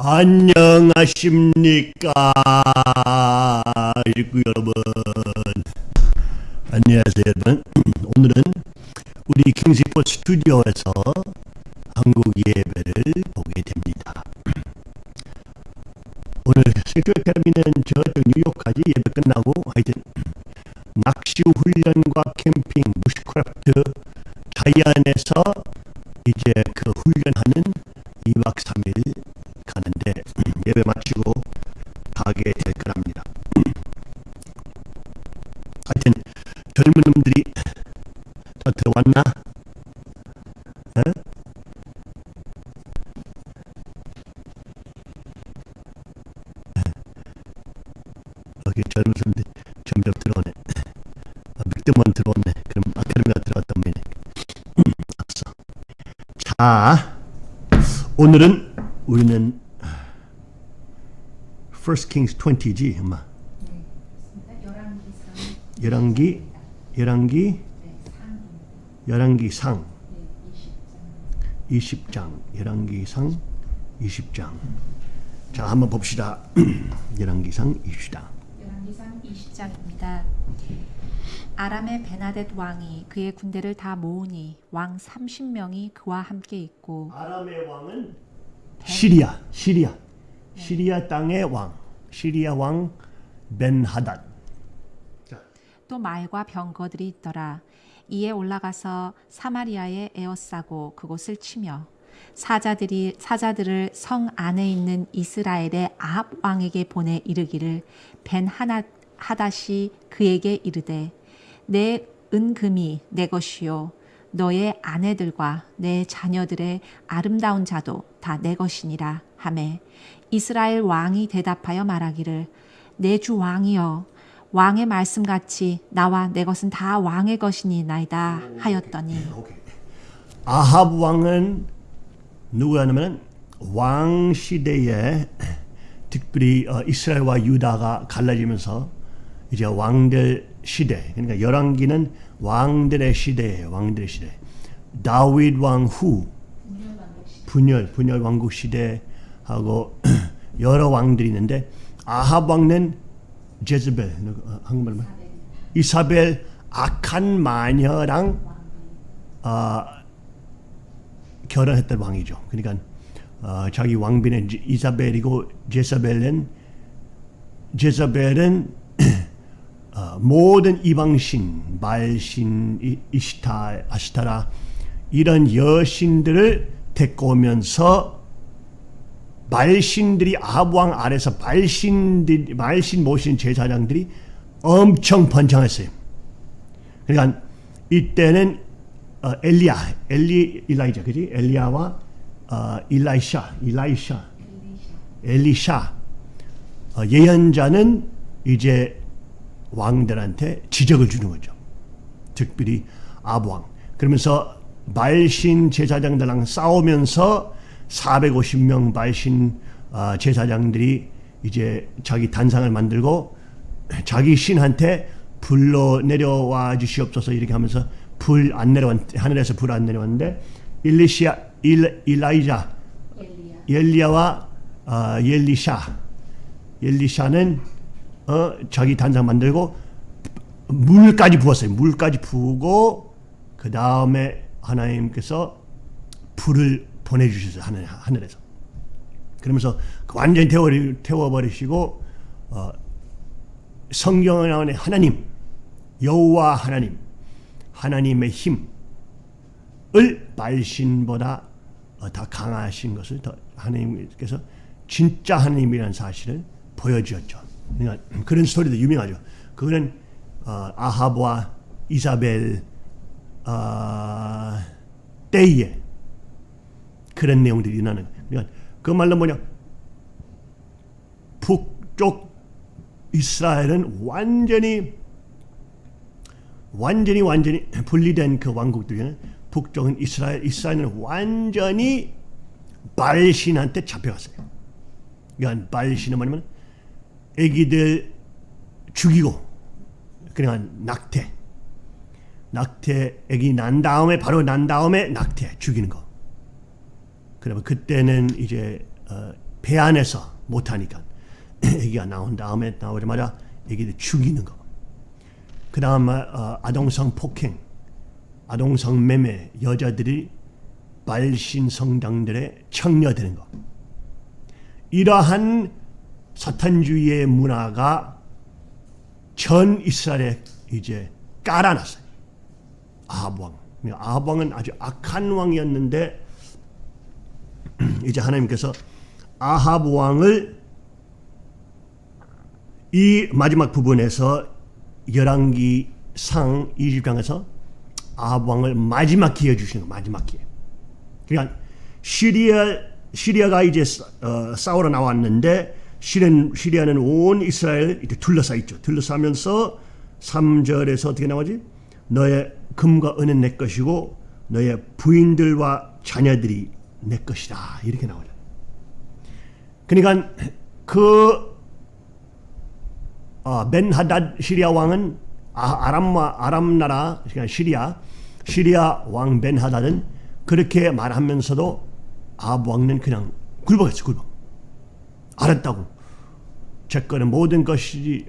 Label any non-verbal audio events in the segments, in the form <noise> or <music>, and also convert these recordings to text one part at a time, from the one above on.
안녕하십니까 일구 여러분. 안녕하세요 여러분. <clears throat> 오늘은 우리 킹스포 스튜디오에서 한국 예배를 보게 됩니다. <clears throat> 오늘 세큐어 테미는 저쪽 뉴욕까지 예배 끝나고 하여튼 낚시 훈련과 캠핑, 부시크래프트 자이안에서 이제 그 훈련하는 2박 3일 Kings 20지, 엄마. 열왕기, 열왕기, 열왕기 상, 20장, 열왕기 상, 20장. 자, 한번 봅시다. <clears throat> 열왕기 상, 20장. 열왕기 상 20장입니다. 아람의 베나뎃 왕이 그의 군대를 다 모으니 왕 30명이 그와 함께 있고 아람의 왕은 시리아, 시리아, 시리아 땅의 왕, 시리아 왕 벤하닷. 자, 또 말과 병거들이 있더라. 이에 올라가서 사마리아에 에워싸고 그곳을 치며 사자들이 사자들을 성 안에 있는 이스라엘의 아합 왕에게 보내 이르기를 벤 하나 하닷이 그에게 이르되 내 은금이 내 것이요 너의 아내들과 내 자녀들의 아름다운 자도 다 내 것이니라 하매 이스라엘 왕이 대답하여 말하기를 내 주 왕이여 왕의 말씀같이 나와 내 것은 다 왕의 것이니나이다 하였더니 오케이. 아합 왕은 누구냐면 왕 시대에 특별히 어, 이스라엘과 유다가 갈라지면서 이제 왕들 시대 그러니까 열왕기는 왕들의 시대예요. 왕들의 시대. 다윗 왕 후 분열 분열 왕국 시대하고 여러 왕들이 있는데 아합 왕은 제즈벨 어, 한국말로 말 이사벨 악한 마녀랑 어, 결혼했던 왕이죠. 그러니까 어, 자기 왕비는 이- 이사벨이고 제사벨은 제사벨은 <clears throat> 어, 모든 이방신, 말신, 이- 이시타, 아시타라 이런 여신들을 데리고 오면서 말신들이 아합 왕 아래서 말신들 말신 모신 제사장들이 엄청 번창했어요. 그러니까 이때는 어, 엘리야, 엘리 일라이자 그지? 엘리야와 어, 일라이샤, 일라이샤, 엘리샤 어, 예언자는 이제 왕들한테 지적을 주는 거죠. 특별히 아부왕. 그러면서 말신 제사장들랑 싸우면서 450명 말신 어, 제사장들이 이제 자기 단상을 만들고 자기 신한테 불로 내려와 주시옵소서 이렇게 하면서 불 안 내려왔 하늘에서 불 안 내려왔는데 일리시아 일, 일라이자 엘리야 와 어, 엘리샤 엘리샤는 어, 자기 단상 만들고 물까지 부었어요. 물까지 부고 그 다음에 하나님께서 불을 보내주셨어요. 하늘, 하늘에서. 그러면서 그 완전히 태워, 태워버리시고 어, 성경에 나오는 하나님 여호와 하나님 하나님의 힘을 말신보다 어, 더 강하신 것을 더 하나님께서 진짜 하나님이라는 사실을 보여주었죠. 그러니까 그런 스토리도 유명하죠. 그거는 어, 아합과 이사벨 어, 때에 그런 내용들이 일어나는 거예요. 그러니까 그 말로 뭐냐 북쪽 이스라엘은 완전히 완전히 완전히 분리된 그 왕국들이 북쪽은 이스라엘 이스라엘은 완전히 발신한테 잡혀갔어요. 그러니까 발신은 뭐냐면 애기들 죽이고 그냥 낙태 낙태 애기 난 다음에 바로 난 다음에 낙태 죽이는 거. 그러면 그때는 이제 어, 배 안에서 못하니까 <clears throat> 애기가 나온 다음에 나오자마자 애기를 죽이는 거. 그 다음 어, 아동성 폭행, 아동성 매매, 여자들이 발신 성당들의 청녀되는 거. 이러한 사탄주의의 문화가 전 이스라엘에 이제 깔아놨어요. 아합 왕. 아합 왕은 아주 악한 왕이었는데 <clears throat> 이제 하나님께서 아합 왕을 이 마지막 부분에서 열왕기 상 20장에서 아합 왕을 마지막 기회 주시는 거 마지막 기회. 그러니까 시리아 시리아가 이제 어, 싸우러 나왔는데 시리아, 시리아는 온 이스라엘 이제 둘러싸 있죠. 둘러싸면서 3절에서 어떻게 나오지? 너의 금과 은은 내 것이고 너의 부인들과 자녀들이 내 것이다. 이렇게 나오죠. 그러니까 그 어, 벤하닷 시리아 왕은 아, 아람 아람 나라 그러니까 시리아 시리아 왕 벤하닷은 그렇게 말하면서도 아합 왕은 그냥 굴복했어 굴복. 알았다고. 제 거는 모든 것이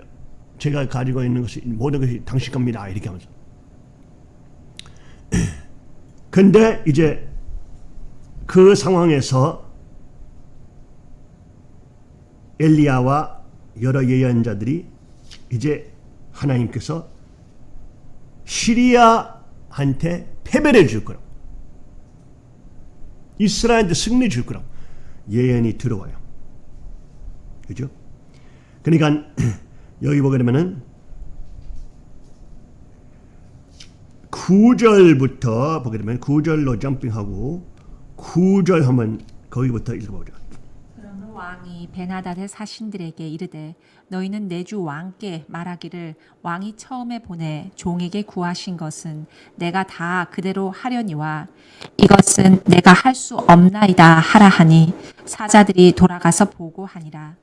제가 가지고 있는 것이 모든 것이 당신 겁니다. 이렇게 하면서. <clears throat> 근데 이제 그 상황에서 엘리야와 여러 예언자들이 이제 하나님께서 시리아한테 패배를 줄 거라고. 이스라엘한테 승리 줄 거라고. 예언이 들어와요. 그죠? 그러니까 <clears throat> 여기 보게 되면은 9절부터 보게 되면 9절로 점핑하고 9절 하면 거기부터 읽어보자. 그러므로 왕이 베나닷의 사신들에게 이르되 너희는 내 주 왕께 말하기를 왕이 처음에 보내 종에게 구하신 것은 내가 다 그대로 하려니와 이것은 내가 할 수 없나이다 하라 하니 사자들이 돌아가서 보고하니라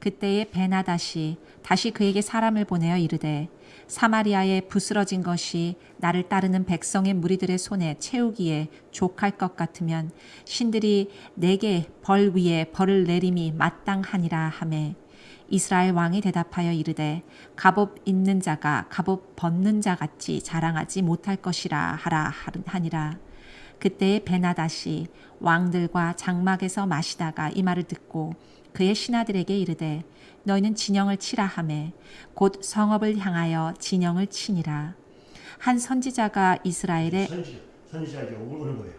그때에 베나닷이 다시 그에게 사람을 보내어 이르되 사마리아에 부스러진 것이 나를 따르는 백성의 무리들의 손에 채우기에 족할 것 같으면 신들이 내게 벌 위에 벌을 내림이 마땅하니라 하매 이스라엘 왕이 대답하여 이르되 갑옷 있는 자가 갑옷 벗는 자 같이 자랑하지 못할 것이라 하라 하니라. 그때에 베나다시 왕들과 장막에서 마시다가 이 말을 듣고 그의 신하들에게 이르되 너희는 진영을 치라 하매 곧 성읍을 향하여 진영을 치니라 한 선지자가 선지자 오는 거예요.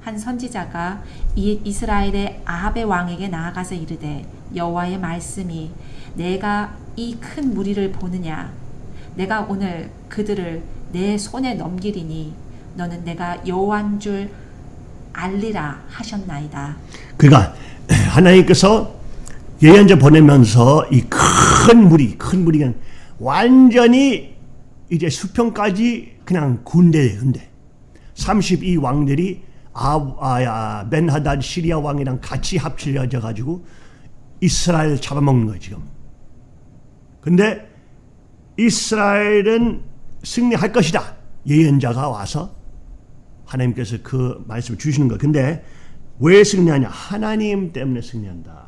한 선지자가 이 이스라엘의 아합의 왕에게 나아가서 이르되 여호와의 말씀이 내가 이 큰 무리를 보느냐 내가 오늘 그들을 내 손에 넘기리니 너는 내가 여호와인 줄 알리라 하셨나이다. 그러니까 <clears throat> 하나님께서 예언자 보내면서 이큰 무리, 큰 무리 그냥 완전히 이제 수평까지 그냥 군대예요, 군대. 32 왕들이 아, 아, 벤하단 시리아 왕이랑 같이 합쳐져 가지고 이스라엘 잡아먹는 거예요, 지금. 근데 이스라엘은 승리할 것이다. 예언자가 와서 하나님께서 그 말씀을 주시는 거예요. 근데 왜 승리하냐? 하나님 때문에 승리한다.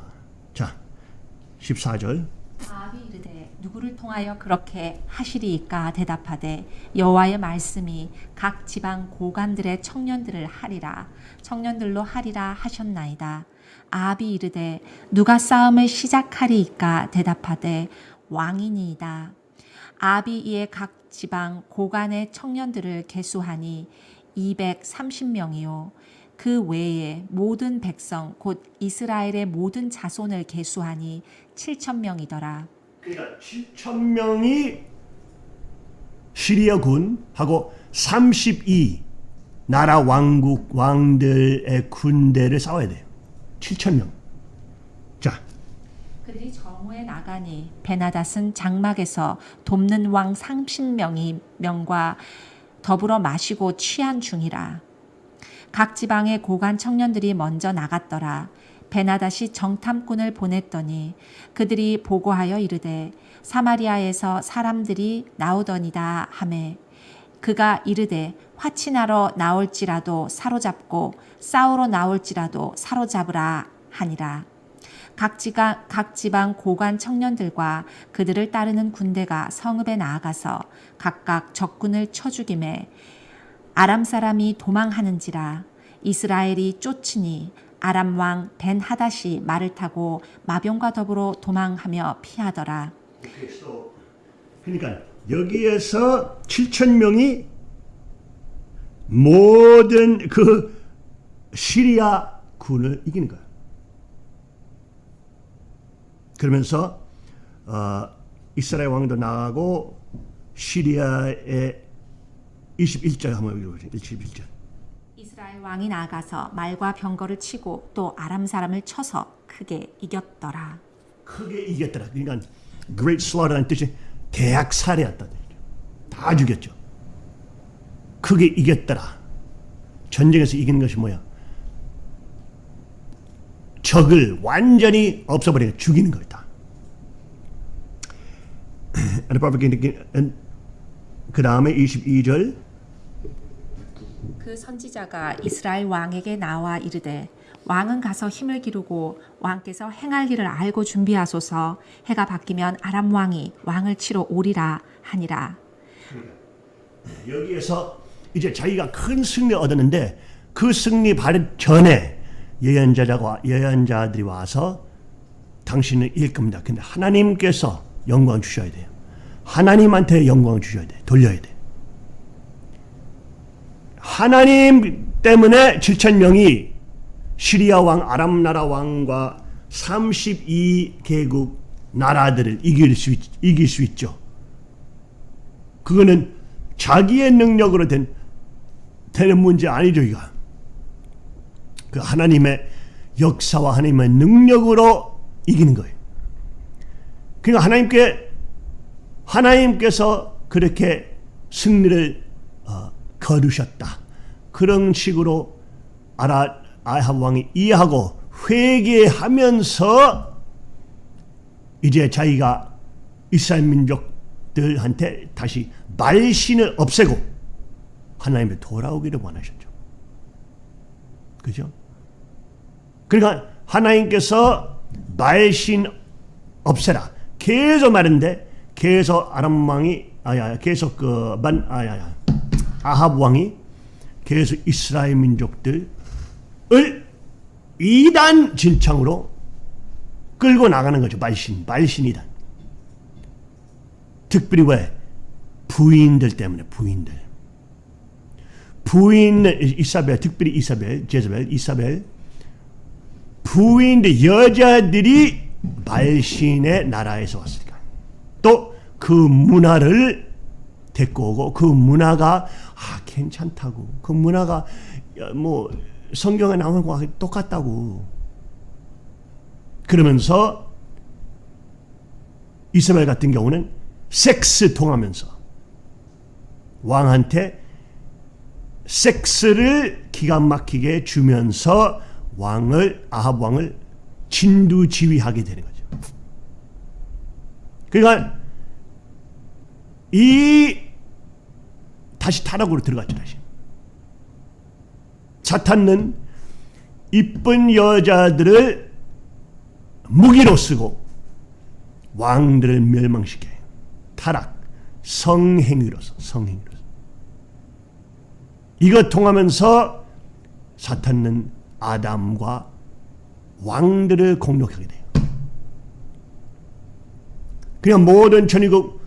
자, 14절. 아합이 이르되 누구를 통하여 그렇게 하시리이까? 대답하되 여호와의 말씀이 각 지방 고관들의 청년들을 하리라. 청년들로 하리라 하셨나이다. 아합이 이르되 누가 싸움을 시작하리이까? 대답하되 왕이니이다. 아합이 이에 각 지방 고관의 청년들을 계수하니 230명이요 그 외에 모든 백성 곧 이스라엘의 모든 자손을 계수하니 7천 명이더라. 그러니까 7천 명이 시리아 군하고 32 나라 왕국 왕들의 군대를 싸워야 돼요. 7천 명. 자, 그들이 정오에 나가니 베나닷은 장막에서 돕는 왕 30명이 명과 더불어 마시고 취한 중이라. 각 지방의 고관 청년들이 먼저 나갔더라. 베나닷이 정탐꾼을 보냈더니 그들이 보고하여 이르되 사마리아에서 사람들이 나오더니다 하매 그가 이르되 화친하러 나올지라도 사로잡고 싸우러 나올지라도 사로잡으라 하니라. 각 지방, 각 지방 고관 청년들과 그들을 따르는 군대가 성읍에 나아가서 각각 적군을 쳐 죽임에 아람 사람이 도망하는지라 이스라엘이 쫓으니 아람 왕 벤 하닷이 말을 타고 마병과 더불어 도망하며 피하더라. 그러니까 여기에서 7천 명이 모든 그 시리아 군을 이기는 거야. 그러면서 어, 이스라엘 왕도 나가고 시리아의 21절 한번 읽어보세요. 21절. 이스라엘 왕이 나아가서 말과 병거를 치고 또 아람 사람을 쳐서 크게 이겼더라. 크게 이겼더라. 그러니까 great slaughtera는 뜻이 대학 살해했다. 다 죽였죠. 크게 이겼더라. 전쟁에서 이기는 것이 뭐야? 적을 완전히 없애버리고 죽이는 거다. <clears throat> 그 다음에 22절 그 선지자가 이스라엘 왕에게 나와 이르되 왕은 가서 힘을 기르고 왕께서 행할 일을 알고 준비하소서 해가 바뀌면 아람 왕이 왕을 치러 오리라 하니라. 여기에서 이제 자기가 큰 승리 얻었는데 그 승리 바로 전에 예언자가 예언자들이 와서 당신은 이길 겁니다. 근데 하나님께서 영광 주셔야 돼요. 하나님한테 영광 주셔야 돼. 돌려야 돼. 하나님 때문에 7천 명이 시리아 왕, 아람 나라 왕과 32개국 나라들을 이길 수, 있, 이길 수 있죠. 그거는 자기의 능력으로 된, 되는 문제 아니죠, 이거. 그 하나님의 역사와 하나님의 능력으로 이기는 거예요. 그러니까 하나님께, 하나님께서 그렇게 승리를 어, 거두셨다. 그런 식으로 아라, 아합 왕이 이해하고 회개하면서 이제 자기가 이스라엘 민족들한테 다시 말신을 없애고 하나님의 돌아오기를 원하셨죠. 그죠? 그러니까 하나님께서 말신 없애라. 계속 말했는데 계속 아람 왕이 아야 계속 그만 아야야 아합 왕이 계속 이스라엘 민족들을 이단 진창으로 끌고 나가는 거죠. 말신, 말신이단. 특별히 왜? 부인들 때문에 부인들. 부인 이사벨, 특별히 이사벨, 제자벨, 이사벨. 부인들 여자들이 말신의 나라에서 왔으니까. 또 그 문화를 데리고 오고 그 문화가 아 괜찮다고 그 문화가 뭐 성경에 나오는 거와 똑같다고 그러면서 이스라엘 같은 경우는 섹스 통하면서 왕한테 섹스를 기가 막히게 주면서 왕을 아합 왕을 진두지휘하게 되는 거죠. 그러니까 이 다시 타락으로 들어갔죠 다시. 사탄은 이쁜 여자들을 무기로 쓰고 왕들을 멸망시켜요. 타락, 성행위로서 성행위로서. 이거 통하면서 사탄은 아담과 왕들을 공격하게 돼요. 그냥 모든 천의국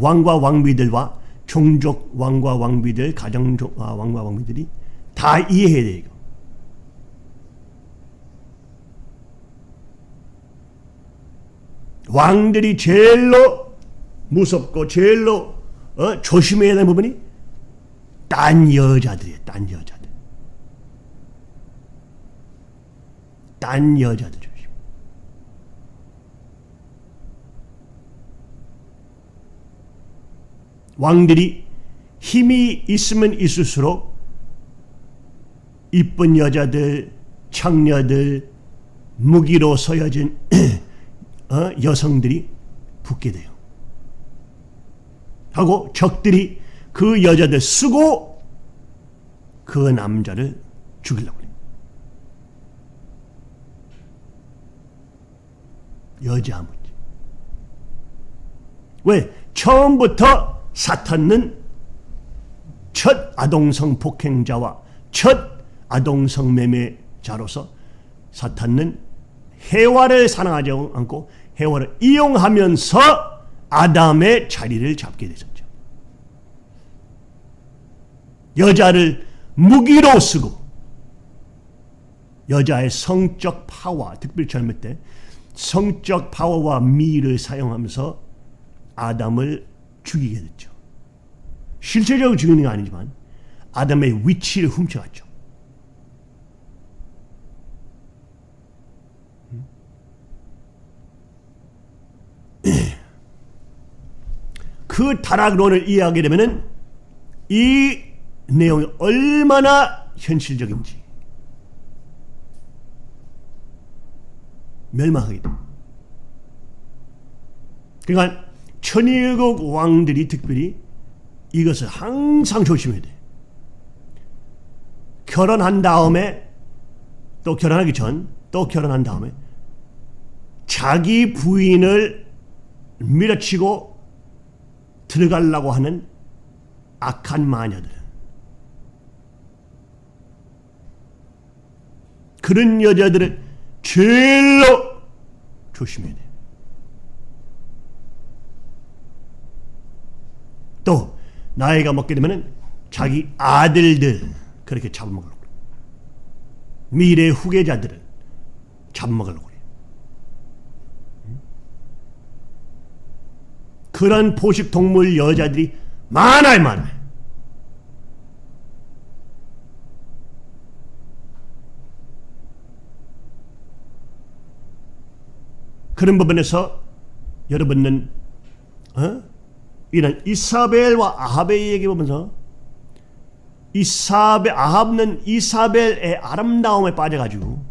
왕과 왕비들과 종족 왕과 왕비들, 가정 아, 왕과 왕비들이 다 이해해야 돼요. 왕들이 제일로 무섭고 제일로 어? 조심해야 되는 부분이 딴 여자들이에요. 딴 여자들. 딴 여자들 조심. 왕들이 힘이 있으면 있을수록 이쁜 여자들, 창녀들, 무기로 서여진 <clears throat> 어? 여성들이 붙게 돼요. 하고 적들이 그 여자들 쓰고 그 남자를 죽이려고 해요. 여자 문제. 왜? 처음부터 사탄은 첫 아동성 폭행자와 첫 아동성 매매자로서 사탄은 해와를 사랑하지 않고 해와를 이용하면서 아담의 자리를 잡게 되었죠. 여자를 무기로 쓰고 여자의 성적 파워, 특별히 젊을 때 성적 파워와 미를 사용하면서 아담을 죽이게 됐죠. 실제적으로 죽이는 게 아니지만 아담의 위치를 훔쳐갔죠. 그 타락론을 이해하게 되면이 내용이 얼마나 현실적인지 멸망하게 됩니다. 그러니까 천일국 왕들이 특별히 이것을 항상 조심해야 돼. 결혼한 다음에 또 결혼하기 전 또 결혼한 다음에 자기 부인을 밀어치고 들어가려고 하는 악한 마녀들. 그런 여자들을 제일로 조심해야 돼. 또 나이가 먹게 되면 자기 아들들 그렇게 잡아먹으려고. 미래 후계자들을 잡아먹으려고 그래. 그런 포식동물 여자들이 많아요 많아요. 그런 부분에서 여러분은 어? 이런 이사벨과 아합의 얘기 보면서 이사벨 아합은 이사벨의 아름다움에 빠져가지고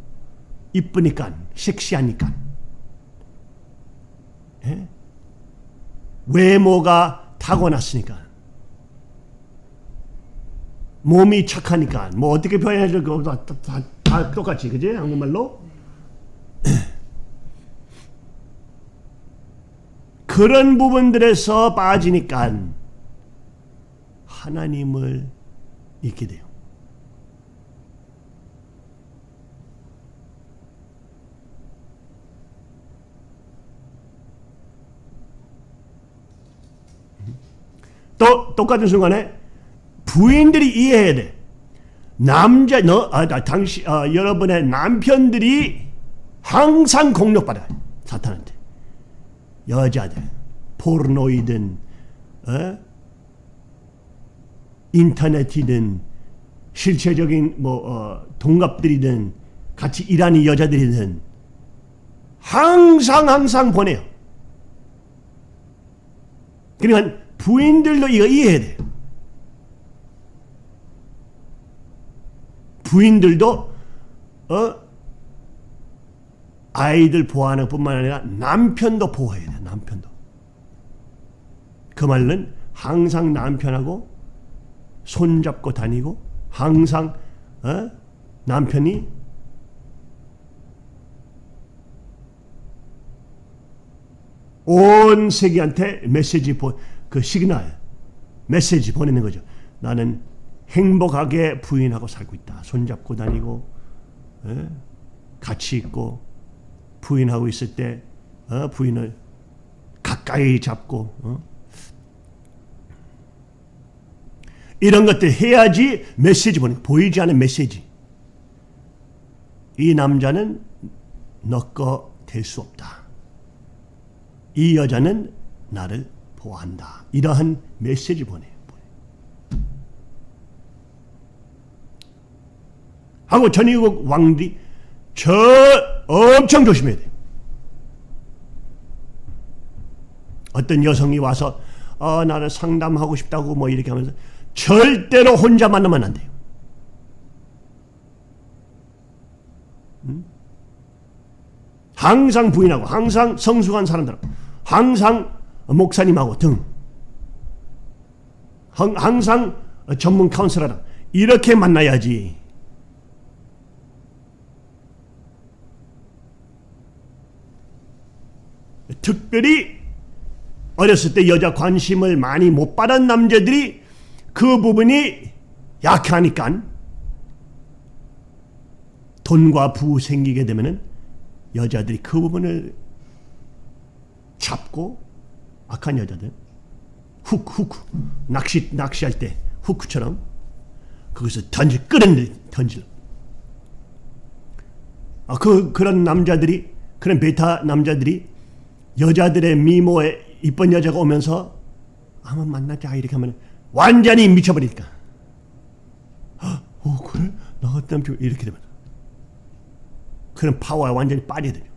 이쁘니까 섹시하니까. 예? 외모가 타고났으니까. 몸이 착하니까. 뭐 어떻게 표현해야 그 다, 다, 다 똑같이. 그지? 한국말로 그런 부분들에서 빠지니까 하나님을 잊게 돼요. 또 똑같은 순간에 부인들이 이해해야 돼. 남자 너 아, 당시 아, 여러분의 남편들이 항상 공격받아요. 사탄한테. 여자들, 포르노이든, 어? 인터넷이든, 실체적인 뭐 어, 동갑들이든, 같이 일하는 여자들이든, 항상 항상 보내요. 그러니까 부인들도 이거 이해해야 돼요. 부인들도 어 아이들 보호하는 뿐만 아니라 남편도 보호해야 돼. 남편도. 그 말은 항상 남편하고 손잡고 다니고 항상 어? 남편이 온 세계한테 메시지 보, 그 시그널 메시지 보내는 거죠. 나는 행복하게 부인하고 살고 있다. 손잡고 다니고 에? 같이 있고 부인하고 있을 때 어, 부인을 가까이 잡고 어? 이런 것들 해야지 메시지 보내 보이지 않는 메시지. 이 남자는 너거 될수 없다. 이 여자는 나를 보호한다. 이러한 메시지 보내 하고 전위국 왕들이 저 엄청 조심해야 돼. 어떤 여성이 와서 어, 나는 상담하고 싶다고 뭐 이렇게 하면서 절대로 혼자 만나면 안 돼요. 음? 항상 부인하고 항상 성숙한 사람들하고 항상 목사님하고 등 항상 전문 카운슬러랑 이렇게 만나야지 특별히 어렸을 때 여자 관심을 많이 못 받은 남자들이 그 부분이 약하니까 돈과 부 생기게 되면은 여자들이 그 부분을 잡고 악한 여자들 훅 훅 낚시 낚시할 때 후크처럼 그것을 던질 끌어내 던질. 아, 그 그런 남자들이 그런 베타 남자들이 여자들의 미모에 이쁜 여자가 오면서 한번 만나자 이렇게 하면 완전히 미쳐버리니까 어 그래 나 남자 이렇게 되면 그런 파워에 완전히 빠져들죠.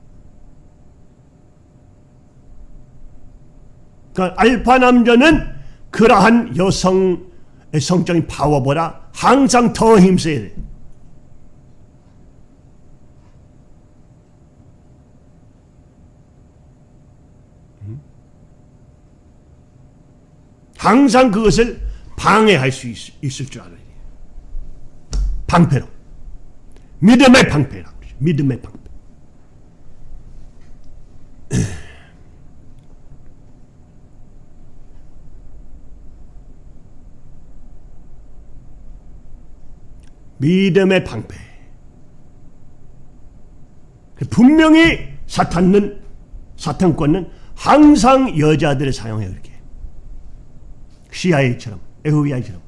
그러니까 알파 남자는 그러한 여성의 성적인 파워보다 항상 더 힘써야 돼. 항상 그것을 방해할 수 있, 있을 줄 알아야 돼. 방패로. 믿음의 그러죠. 믿음의 방패. <clears throat> 믿음의 방패. 분명히 사탄은 사탄권은 항상 여자들을 사용해요 이렇게. CIA처럼 FBI처럼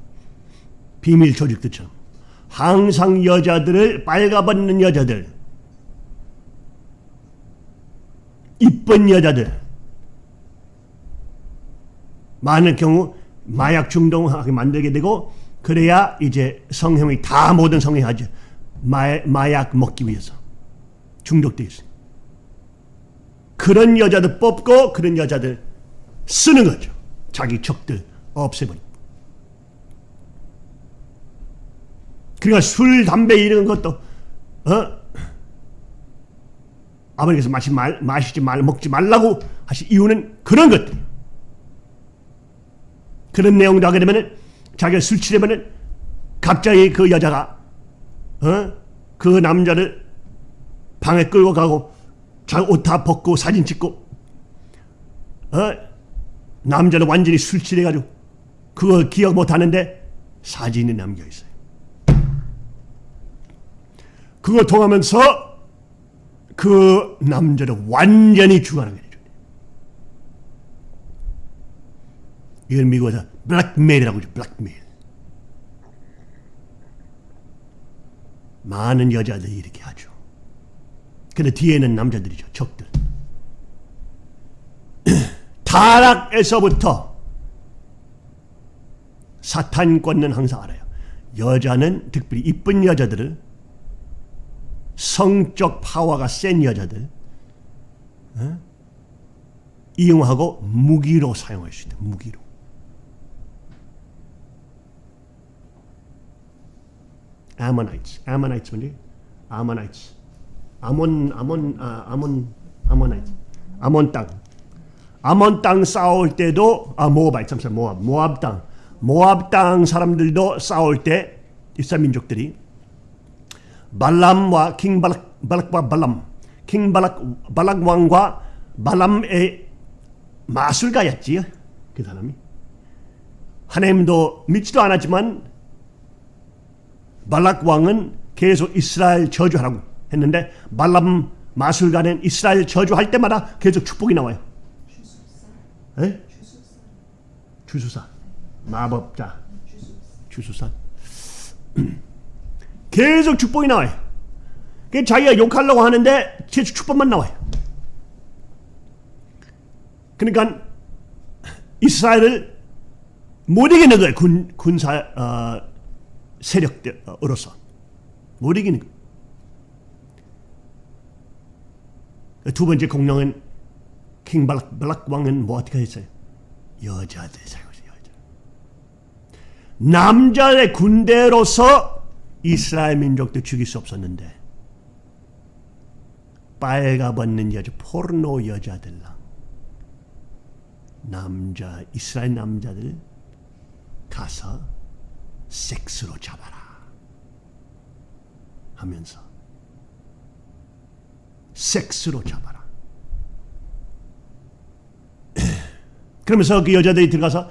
비밀 조직들처럼 항상 여자들을 빨가벗는 여자들 이쁜 여자들. 많은 경우 마약 중독하게 만들게 되고 그래야 이제 성형이 다 모든 성형이 하죠 마, 마약 먹기 위해서 중독돼 있어요. 그런 여자들 뽑고 그런 여자들 쓰는 거죠. 자기 적들 없애버려. 그러니까 술, 담배 이런 것도 어? 아버지께서 마시 말, 마시지 말, 먹지 말라고 하신 이유는 그런 것들. 그런 내용도 하게 되면은 자기가 술 취하면은 갑자기 그 여자가 어? 그 남자를 방에 끌고 가고 자기 옷 다 벗고 사진 찍고 어? 남자를 완전히 술 취해가지고 그거 기억 못 하는데 사진이 남겨 있어요. 그거 통하면서 그 남자를 완전히 죽어나게 해줘. 이걸 미국에서 블랙메일이라고 하죠. 블랙메일. 많은 여자들이 이렇게 하죠. 근데 뒤에는 남자들이죠. 적들. <clears throat> 타락에서부터 사탄권은 항상 알아요. 여자는 특별히 이쁜 여자들을 성적 파워가 센 여자들 어? 이용하고 무기로 사용할 수 있다. 무기로. 아모나이츠. 아모나이츠 뭐지? 아모나이츠. 아몬 아몬 아, 아몬 아모나이츠. 아몬 땅. 아몬 땅 싸울 때도 아 모압 잠시 모압 모압 땅. 모압 땅 사람들도 싸울 때 이스라엘 민족들이 발람과 킹 발락 발락과 발람 킹 발락 발락 왕과 발람의 마술가였지요. 그 사람이 하나님도 믿지도 않았지만 발락 왕은 계속 이스라엘 저주하라고 했는데 발람 마술가는 이스라엘 저주할 때마다 계속 축복이 나와요. 에? 주수사. 마법자. 주수사. <clears throat> 계속 축복이 나와요. 그 자기가 욕하려고 하는데 계속 축복만 나와요. 그러니까 이스라엘을 못 이기는 거예요. 군, 군사 어, 세력으로서. 못 이기는 거예요. 두 번째 공룡은 킹 발락, 발락 왕은 뭐 어떻게 했어요? 여자들. 남자의 군대로서 이스라엘 민족도 죽일 수 없었는데 빨가벗는 여자, 포르노 여자들랑 남자, 이스라엘 남자들 가서 섹스로 잡아라 하면서 섹스로 잡아라. <clears throat> 그러면서 그 여자들이 들어가서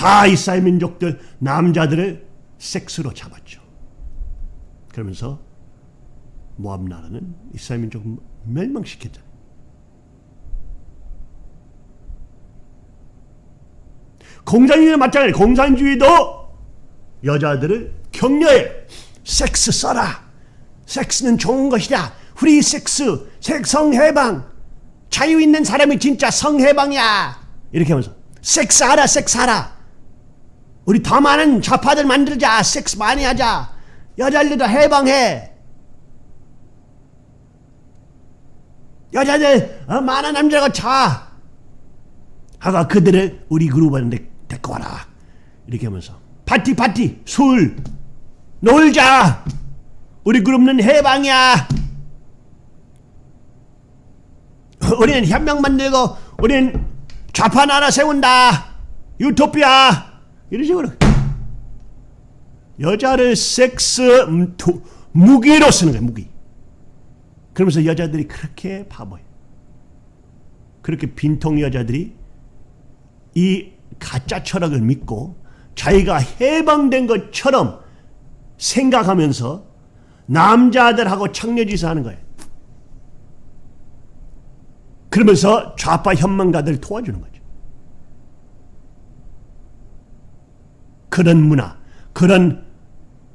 다 이스라엘 민족들 남자들을 섹스로 잡았죠. 그러면서 모압 나라는 이스라엘 민족 멸망시켰잖아요. 공산주의는 마찬가지. 공산주의도 여자들을 격려해. 섹스 써라. 섹스는 좋은 것이다. 프리 섹스, 성해방. 자유 있는 사람이 진짜 성 해방이야. 이렇게 하면서 섹스하라, 섹스하라. 우리 더 많은 좌파들 만들자. 섹스 많이 하자. 여자들도 해방해. 여자들 어, 많은 남자가 자. 하가 그들을 우리 그룹한테 데리고 와라. 이렇게 하면서 파티 파티 술 놀자. 우리 그룹은 해방이야. 우리는 혁명 만들고 우리는 좌파 나라 세운다. 유토피아. 이런 식으로 여자를 섹스 무기로 쓰는 거야 무기. 그러면서 여자들이 그렇게 바보예요. 그렇게 빈통 여자들이 이 가짜 철학을 믿고 자기가 해방된 것처럼 생각하면서 남자들하고 청려짓을 하는 거예요. 그러면서 좌파 현망가들 도와주는 거죠. 그런 문화, 그런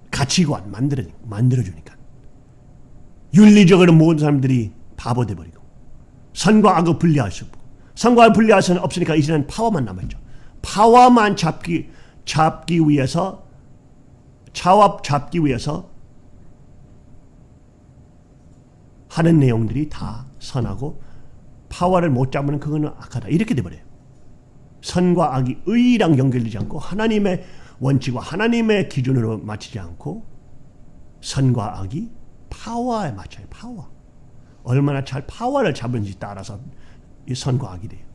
가치관 만들어, 만들어주니까. 윤리적으로 모든 사람들이 바보 돼버리고 선과 악을 분리할 수 없고 선과 악을 분리할 수는 없으니까 이제는 파워만 남았죠. 파워만 잡기 잡기 위해서 차압 잡기 위해서 하는 내용들이 다 선하고 파워를 못 잡으면 그거는 악하다 이렇게 돼버려요. 선과 악이 의랑 연결되지 않고 하나님의 원칙과 하나님의 기준으로 맞추지 않고 선과 악이 파워에 맞춰요. 파워. 얼마나 잘 파워를 잡은지 따라서 이 선과 악이 돼요.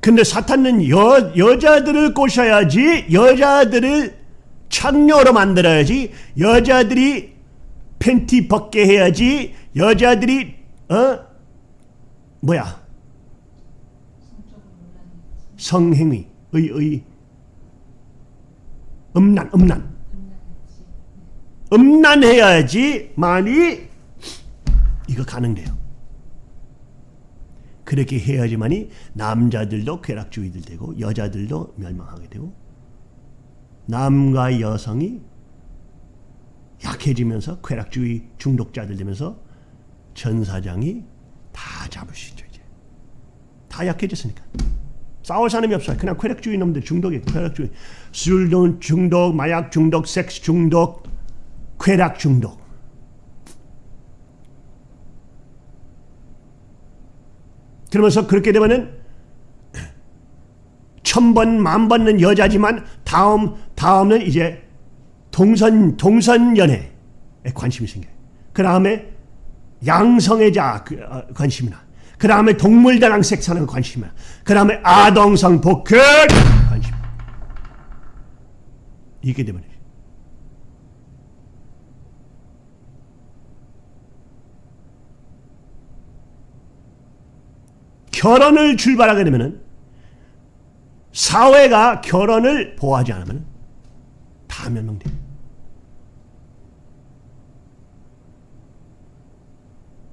근데 사탄은 여, 여자들을 꼬셔야지 여자들을 창녀로 만들어야지 여자들이 팬티 벗게 해야지 여자들이 어 뭐야 성행위 의 의. 음란 음란. 음란해야지 많이 이거 가능돼요. 그렇게 해야지만이 남자들도 쾌락주의들 되고 여자들도 멸망하게 되고 남과 여성이 약해지면서 쾌락주의 중독자들 되면서 전사장이 다 잡을 수 있죠 이제. 다 약해졌으니까 싸울 사람이 없어요 그냥 쾌락주의 놈들 중독이 쾌락주의 술 중독 마약 중독 섹스 중독 쾌락 중독. 그러면서 그렇게 되면은 천번 만번은 여자지만 다음 다음은 이제 동선 동선 연애에 관심이 생겨요. 그 다음에 양성애자 그, 어, 관심이나 그 다음에 동물들랑 섹스하는 관심이나 그 다음에 아동성 복귀 관심 이게 되면 결혼을 출발하게 되면은 사회가 결혼을 보호하지 않으면 다 멸망돼요.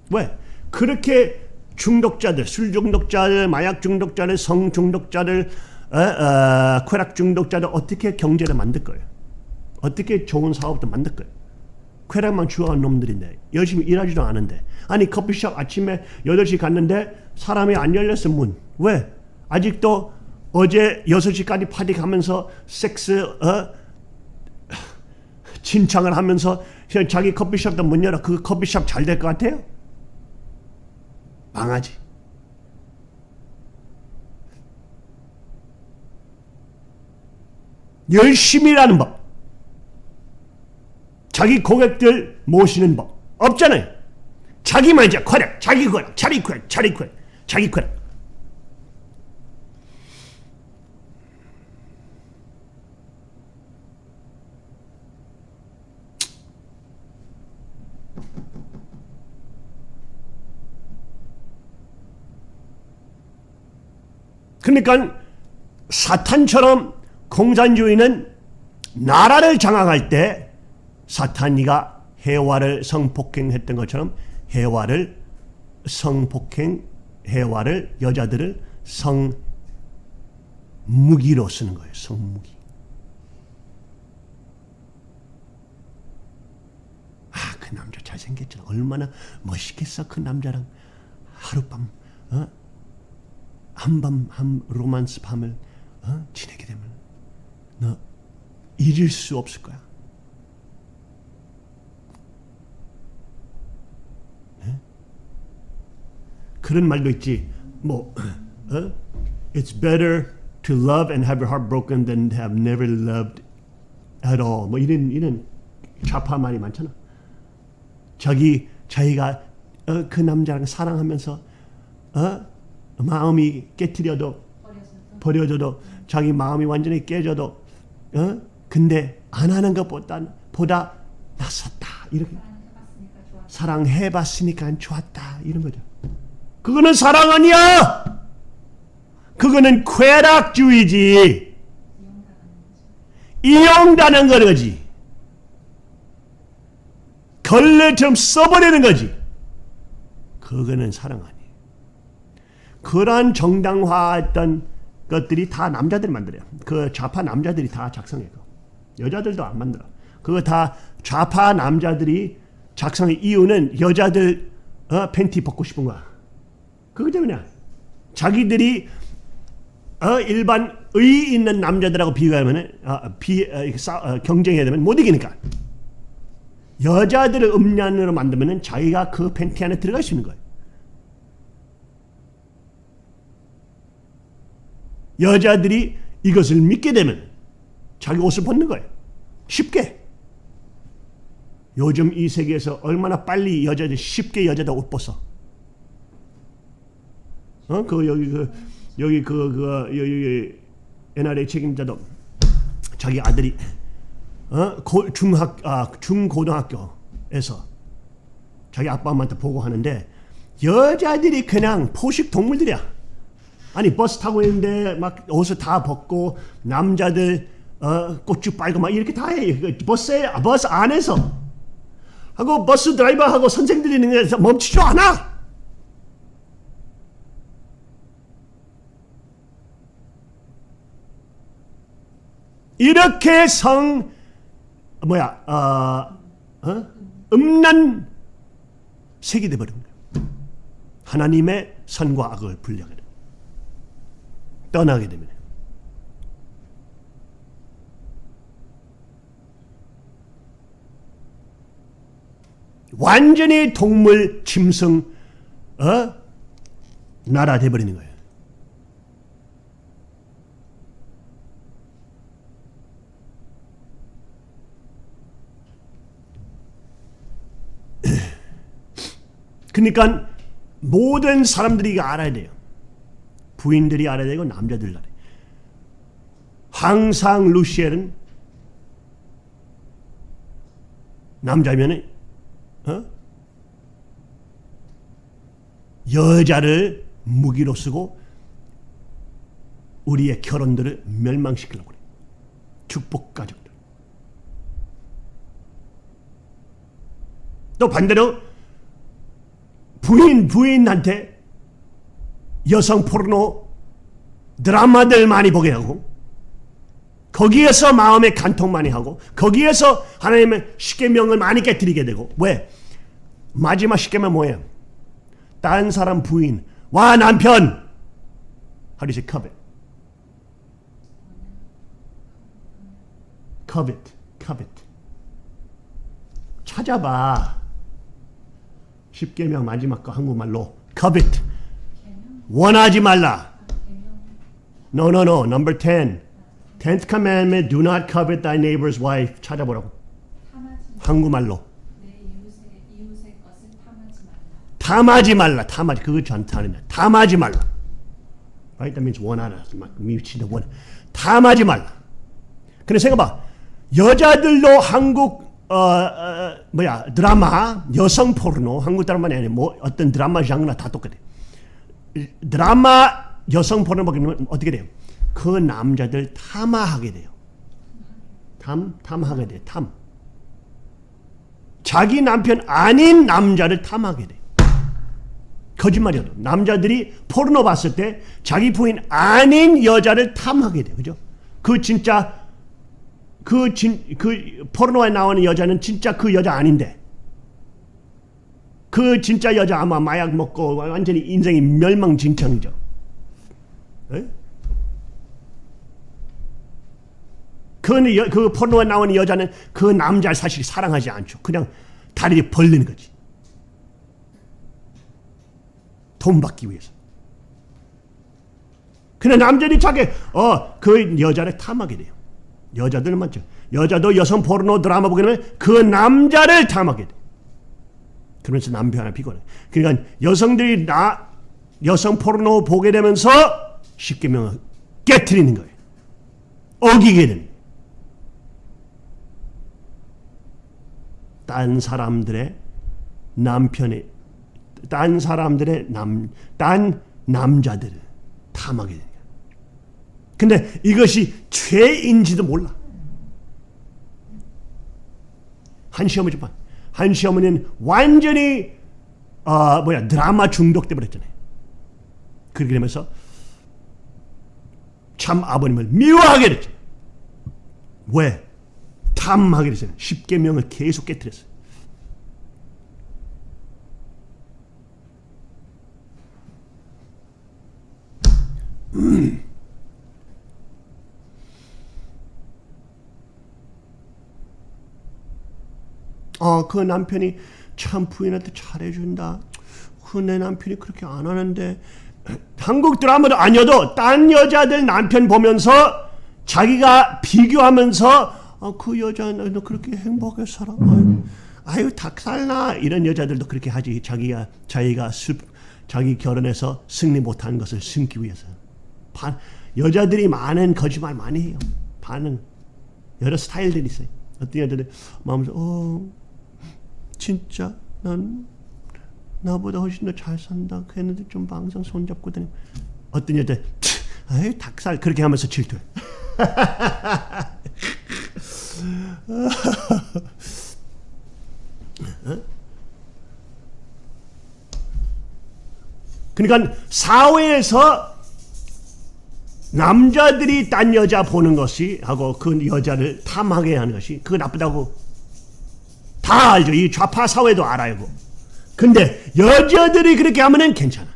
왜? 그렇게 중독자들, 술 중독자들, 마약 중독자들, 성 중독자들, 어, 어, 쾌락 중독자들 어떻게 경제를 만들 거예요? 어떻게 좋은 사업도 만들 거예요? 쾌락만 추구하는 놈들인데 열심히 일하지도 않은데 아니 커피숍 아침에 8시 갔는데 사람이 안 열렸어 문 왜? 아직도 어제 6시까지 파티 가면서 섹스 어? 진창을 하면서 자기 커피숍도 문 열어 그 커피숍 잘 될 것 같아요? 망하지 열심히 일하는 법 자기 고객들 모시는 법 없잖아요. 자기만 이제 쾌락, 자기 쾌락, 자기 쾌락, 자기 쾌락, 자기 쾌락. 그러니까 사탄처럼 공산주의는 나라를 장악할 때 사탄이가 해와를 성폭행했던 것처럼 해와를 성폭행 해와를 여자들을 성 무기로 쓰는 거예요. 성무기. 아, 그 남자 잘생겼잖아. 얼마나 멋있겠어. 그 남자랑 하룻밤, 어? 한밤, 한 로만스 밤을 어? 지내게 되면 너 잊을 수 없을 거야. 네? 그런 말도 있지. 뭐, 어? It's better to love and have your heart broken than to have never loved at all. 뭐 이런 이런 좌파 말이 많잖아. 자기 자기가 어, 그 남자랑 사랑하면서 어? 마음이 깨트려도 버려져도 자기 마음이 완전히 깨져도 어? 근데 안 하는 것보다 보다 낫었다 이렇게 사랑해봤으니까 좋았다 이런 거죠. 그거는 사랑 아니야. 그거는 쾌락주의지. 이용다는 거지. 걸레처럼 써버리는 거지. 그거는 사랑 아니에요. 그러한 정당화했던 것들이 다 남자들이 만들어요. 그 좌파 남자들이 다 작성해요. 여자들도 안 만들어. 그거 다 좌파 남자들이 작성의 이유는 여자들 어, 팬티 벗고 싶은 거야. 그거 때문이야. 자기들이 어, 일반 의 있는 남자들하고 비교하면 어, 비, 어, 싸, 어, 경쟁해야 되면 못 이기니까. 여자들을 음란으로 만들면 자기가 그 팬티 안에 들어갈 수 있는 거예요. 여자들이 이것을 믿게 되면 자기 옷을 벗는 거예요. 쉽게. 요즘 이 세계에서 얼마나 빨리 여자들 쉽게 여자들 옷 벗어. 어? 그 여기 그 여기 그, 그 여기 NRA 책임자도 자기 아들이 어? 고, 중학 아 중고등학교에서 자기 아빠 엄마한테 보고 하는데 여자들이 그냥 포식 동물들이야. 아니 버스 타고 있는데 막 옷을 다 벗고 남자들 어, 꽃주 빨고 막 이렇게 다 해. 그 버스에 버스 안에서 하고 버스 드라이버하고 선생들이 있는 데서 멈추지 않아. 이렇게 성 뭐야 어, 어? 음란 색이 돼버린 거예요. 하나님의 선과 악을 분리하게 돼. 떠나게 됩니다. 완전히 동물 짐승 어? 나라 돼버리는 거예요. <clears throat> 그러니까 모든 사람들이 알아야 돼요. 부인들이 알아야 되고 남자들 알아야. 항상 루시엘은 남자면 어? 여자를 무기로 쓰고 우리의 결혼들을 멸망시키려고 그래. 축복 가정들. 또 반대로 부인 부인한테 여성 포르노 드라마들 많이 보게 하고 거기에서 마음의 간통 많이 하고 거기에서 하나님의 십계명을 많이 깨뜨리게 되고 왜? 마지막 십계명 뭐예요? 딴 사람 부인 와 남편 say covet? covet, covet 찾아봐 십계명 마지막 거 한국말로 covet 원하지 말라 No, no, no. Number 10. Tenth commandment, do not covet thy neighbor's wife. 찾아보라고. 한국말로. 탐하지 말라. 탐하지. 그거 전타는 탐하지 말라. Right? That means 원하라. 막 미치는 원. 탐하지 말라. 근데 생각봐. 여자들도 한국 어, 어, 뭐야 드라마 여성 포르노 한국 드라마는 아니고 뭐 어떤 드라마 장르나 다 똑같아. 드라마 여성 보는 보면 어떻게 돼요? 그 남자들 탐하게 돼요. 탐, 탐하게 돼요. 탐. 자기 남편 아닌 남자를 탐하게 돼요. 거짓말이어도 남자들이 포르노 봤을 때 자기 부인 아닌 여자를 탐하게 돼요. 그죠? 그 진짜 그, 진, 그 포르노에 나오는 여자는 진짜 그 여자 아닌데 그 진짜 여자 아마 마약 먹고 완전히 인생이 멸망진창이죠. 에? 그, 여, 그 포르노에 나오는 여자는 그 남자를 사실 사랑하지 않죠. 그냥 다리를 벌리는 거지. 돈 받기 위해서. 근데 남자들이 자기 어 그 여자를 탐하게 돼요. 여자들 많죠. 여자도 여성 포르노 드라마 되면 그 남자를 탐하게 돼. 그러면서 남편을 피곤해. 그러니까 여성들이 나 여성 포르노 보게 되면서 십계명을 깨뜨리는 거예요. 어기게 거예요. 딴 사람들의 남편의 딴 사람들의 남, 딴 남자들을 탐하게 거예요. 근데 이것이 죄인지도 몰라. 한 시어머니 봐. 한 시 어머니는 완전히 어, 뭐야 드라마 중독돼 버렸잖아요. 그렇게 되면서 참 아버님을 미워하게 됐죠. 왜? 탐하게 됐어요. 십계명을 계속 깨뜨렸어요. 어, 그 남편이 참 부인한테 잘해준다. 그 내 남편이 그렇게 안 하는데 한국 드라마도 아니어도 딴 여자들 남편 보면서 자기가 비교하면서 어, 그 여자는 너 그렇게 행복하게 살아. 아유, 아유 닭살나 이런 여자들도 그렇게 하지. 자기가 자기가 슬 자기 결혼해서 승리 못한 것을 숨기 위해서. 반, 여자들이 많은 거짓말 많이 해요. 반응 여러 스타일들이 있어요. 어떤 여자들 마음에서 어 진짜 난 나보다 훨씬 더 잘 산다. 걔네들 좀 방송 손잡고 다니고 어떤 여자 아유 닭살 그렇게 하면서 질투해. <laughs> 그러니까 사회에서 남자들이 딴 여자 보는 것이 하고 그 여자를 탐하게 하는 것이 그거 나쁘다고 다 알죠. 이 좌파 사회도 알아요. 근데 여자들이 그렇게 하면은 괜찮아.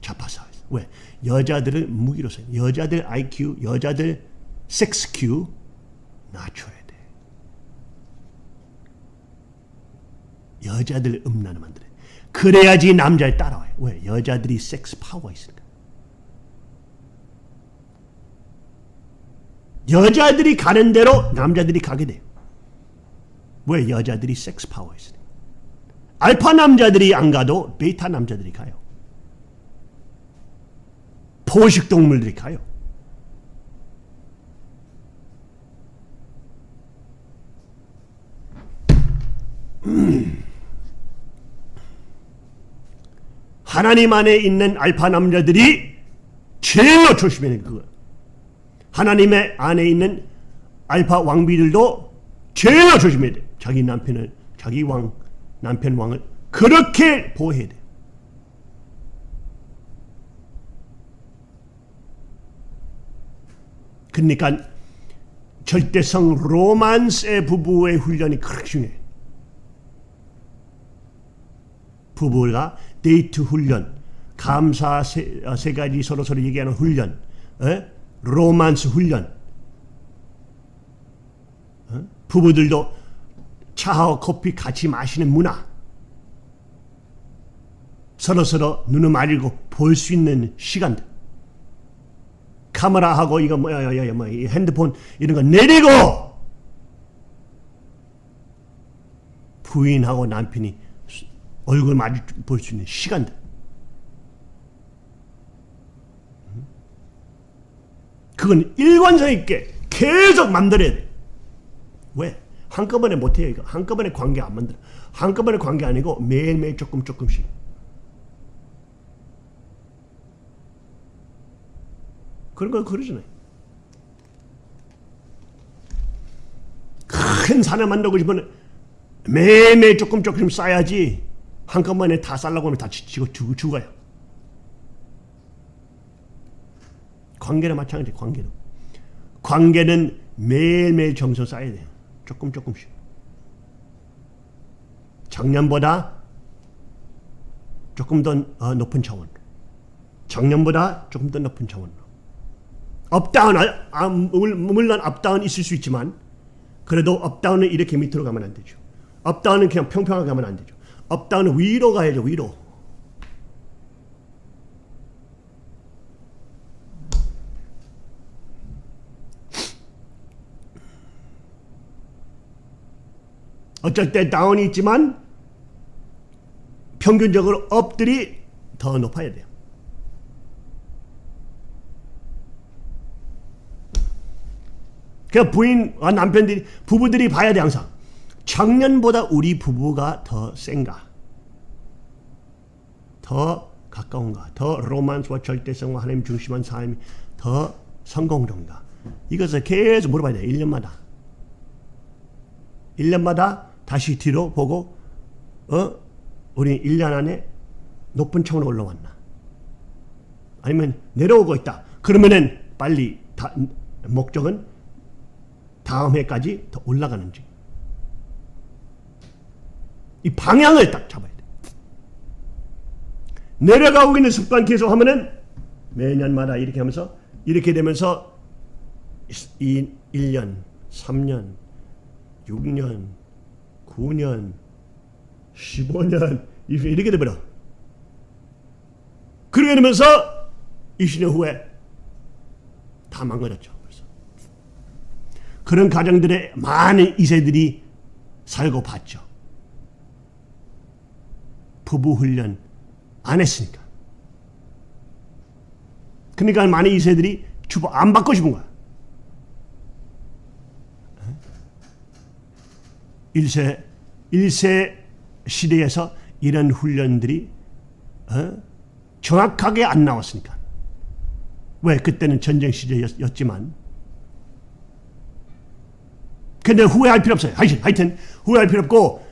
좌파 사회에서. 왜? 여자들을 무기로 써요. 여자들 IQ, 여자들 섹스 Q 낮춰야 돼. 여자들 음란을 만들어. 그래야지 남자를 따라와요. 왜? 여자들이 섹스 파워가 있으니까. 여자들이 가는 대로 남자들이 가게 돼요. 왜? 여자들이 섹스 파워가 있으니까. 알파 남자들이 안 가도 베타 남자들이 가요. 포식 동물들이 가요. 음. 하나님 안에 있는 알파 남자들이 제일 조심해야 돼 그거. 하나님의 안에 있는 알파 왕비들도 제일 조심해야 돼. 자기 남편을 자기 왕 남편 왕을 그렇게 보호해야 돼. 그러니까 절대성 로만스 부부의 훈련이 그렇게 중요해. 부부가 데이트 훈련, 감사 세, 세 가지 서로 서로 얘기하는 훈련, 에? 로만스 훈련. 에? 부부들도 차하고 커피 같이 마시는 문화. 서로 서로 눈을 마주고 볼 수 있는 시간들. 카메라하고 이거 뭐야, 야, 야, 뭐 핸드폰 이런 거 내리고 부인하고 남편이 얼굴 마주 볼 수 있는 시간들. 그건 일관성 있게 계속 만들어야 돼. 왜? 한꺼번에 못해요 이거. 한꺼번에 관계 안 만들어. 한꺼번에 관계 아니고 매일매일 조금 조금씩. 그런 거 그러잖아요. 큰 산을 만들고 싶으면 매일매일 조금 조금 쌓아야지 한꺼번에 다 쌓려고 하면 다 지치고 죽- 죽어요. 관계는 마찬가지 관계도. 관계는 매일매일 정성 쌓아야 돼요. 조금 조금씩. 작년보다 조금 더 어, 높은 차원. 작년보다 조금 더 높은 차원으로. up down, 아, 아, 물- 물론 up down 있을 수 있지만 그래도 up down은 이렇게 밑으로 가면 안 되죠. up down은 그냥 평평하게 가면 안 되죠. up down은 위로 가야죠, 위로. 어쩔 때 down이 있지만 평균적으로 up들이 더 높아야 돼요. 그 부인과 남편들이 부부들이 봐야 돼 항상. 작년보다 우리 부부가 더 센가? 더 가까운가? 더 로만스와 절대성과 하나님 중심한 삶이 더 성공적인가? 이것을 계속 물어봐야 돼 1년마다. 1년마다 다시 뒤로 보고 어? 우리 1년 안에 높은 차원으로 올라왔나? 아니면 내려오고 있다. 그러면은 빨리 다, 목적은 다음 해까지 더 올라가는지. 이 방향을 딱 잡아야 돼. 내려가고 있는 습관 계속 하면은 매년마다 이렇게 하면서 이렇게 되면서 이 1년, 3년, 6년, 9년, 15년 이렇게 되버려. 그렇게 되면서 20년 후에 다 망가졌죠. 벌써. 그런 가정들의 많은 이세들이 살고 봤죠. 부부 훈련 안 했으니까. 그러니까 많은 이세들이 주부 안 받고 싶은 거야. 일세 일세 시대에서 이런 훈련들이 어? 정확하게 안 나왔으니까. 왜 그때는 전쟁 시대였지만. 근데 후회할 필요 없어요. 하여튼, 하여튼 후회할 필요 없고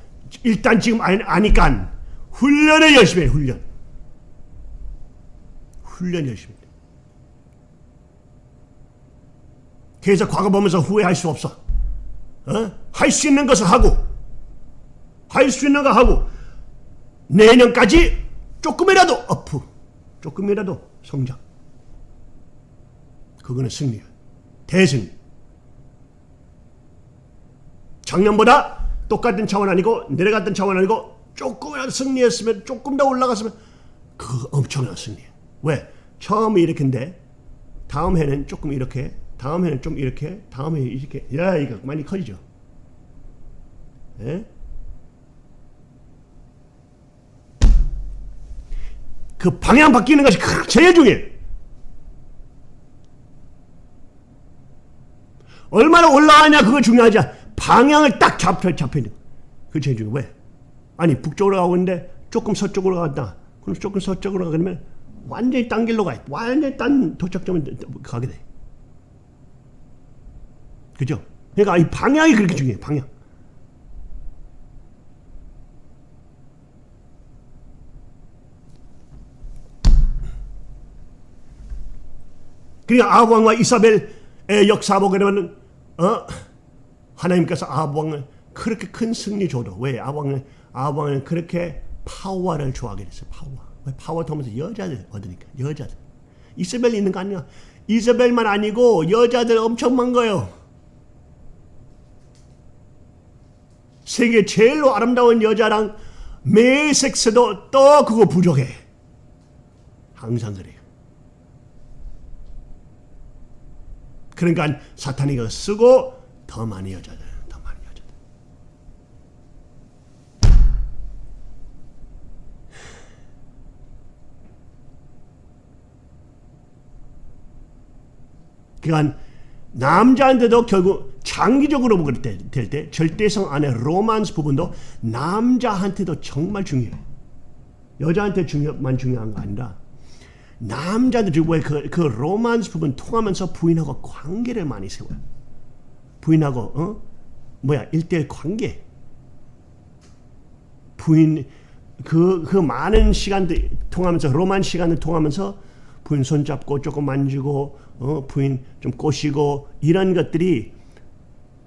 일단 지금 아- 아니까 훈련을 열심히 해. 훈련. 훈련 열심히 해. 그래서 과거 보면서 후회할 수 없어. 어? 할수 있는 것을 하고 할 수 있는 거 하고 내년까지 조금이라도 어프 조금이라도 성장 그거는 승리야 대승리 작년보다 똑같은 차원 아니고 내려갔던 차원 아니고 조금이라도 승리했으면 조금 더 올라갔으면 그거 엄청난 승리야 왜? 처음에 이렇게인데 다음 해는 조금 이렇게 다음 해는 좀 이렇게 다음 해 이렇게 야 이거 많이 커지죠 예? 그 방향 바뀌는 것이 크- 제일 중요해. 얼마나 올라가냐 그거 중요하지 않아. 방향을 딱 잡혀 잡혀 있는 거. 그게 제일 중요해. 왜? 아니 북쪽으로 가고 있는데 조금 서쪽으로 갔다. 그럼 조금 서쪽으로 가 그러면 완전히 딴 길로 가. 완전히 딴 도착점에 가게 돼. 그죠? 그러니까 이 방향이 그렇게 중요해. 방향. 그러니까 아합 왕과 이세벨의 역사 보게 되면 어? 하나님께서 아합 왕을 그렇게 큰 승리 줘도 왜 아합 왕은 아합 왕은 그렇게 파워를 좋아하게 됐어요. 파워. 왜 파워 통해서 여자들 얻으니까 여자들. 이세벨 있는 거 아니야. 이세벨만 아니고 여자들 엄청 많은 거예요. 세계 제일로 아름다운 여자랑 매 섹스도 또 그거 부족해. 항상 그래요. 그러니까 사탄이 그 쓰고 더 많이 여자들, 더 많이 여자들. 그러니까 남자한테도 결국 장기적으로 보게 될 때 절대성 안에 로만스 부분도 남자한테도 정말 중요해요. 여자한테 중요만 중요한 거 아니라 남자들 왜그 그 로만스 부분 통하면서 부인하고 관계를 많이 세워요. 부인하고 어 뭐야 일대일 관계. 부인 그, 그 많은 시간들 통하면서 로만 시간을 통하면서 부인 손잡고 조금 만지고 어, 부인 좀 꼬시고 이런 것들이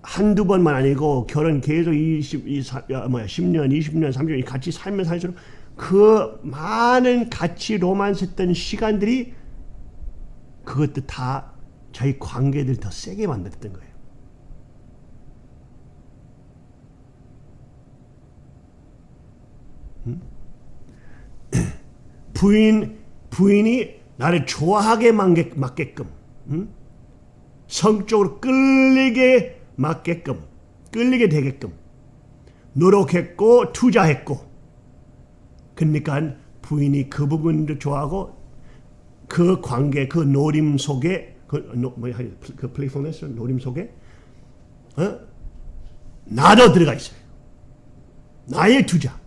한두 번만 아니고 결혼 계속 20, 20 뭐야 10년, 20년, 30년 같이 살면 살수록 그 많은 같이 로만스 했던 시간들이 그것도 다 저희 관계들 더 세게 만들었던 거예요. <clears throat> 부인 부인이 나를 좋아하게 맞게끔 응? 성적으로 끌리게 맞게끔 끌리게 되게끔 노력했고 투자했고 그러니까 부인이 그 부분도 좋아하고 그 관계 그 놀림 속에 그, 노, 뭐야, 그 playfulness 놀림 속에 어? 나도 들어가 있어요. 나의 투자,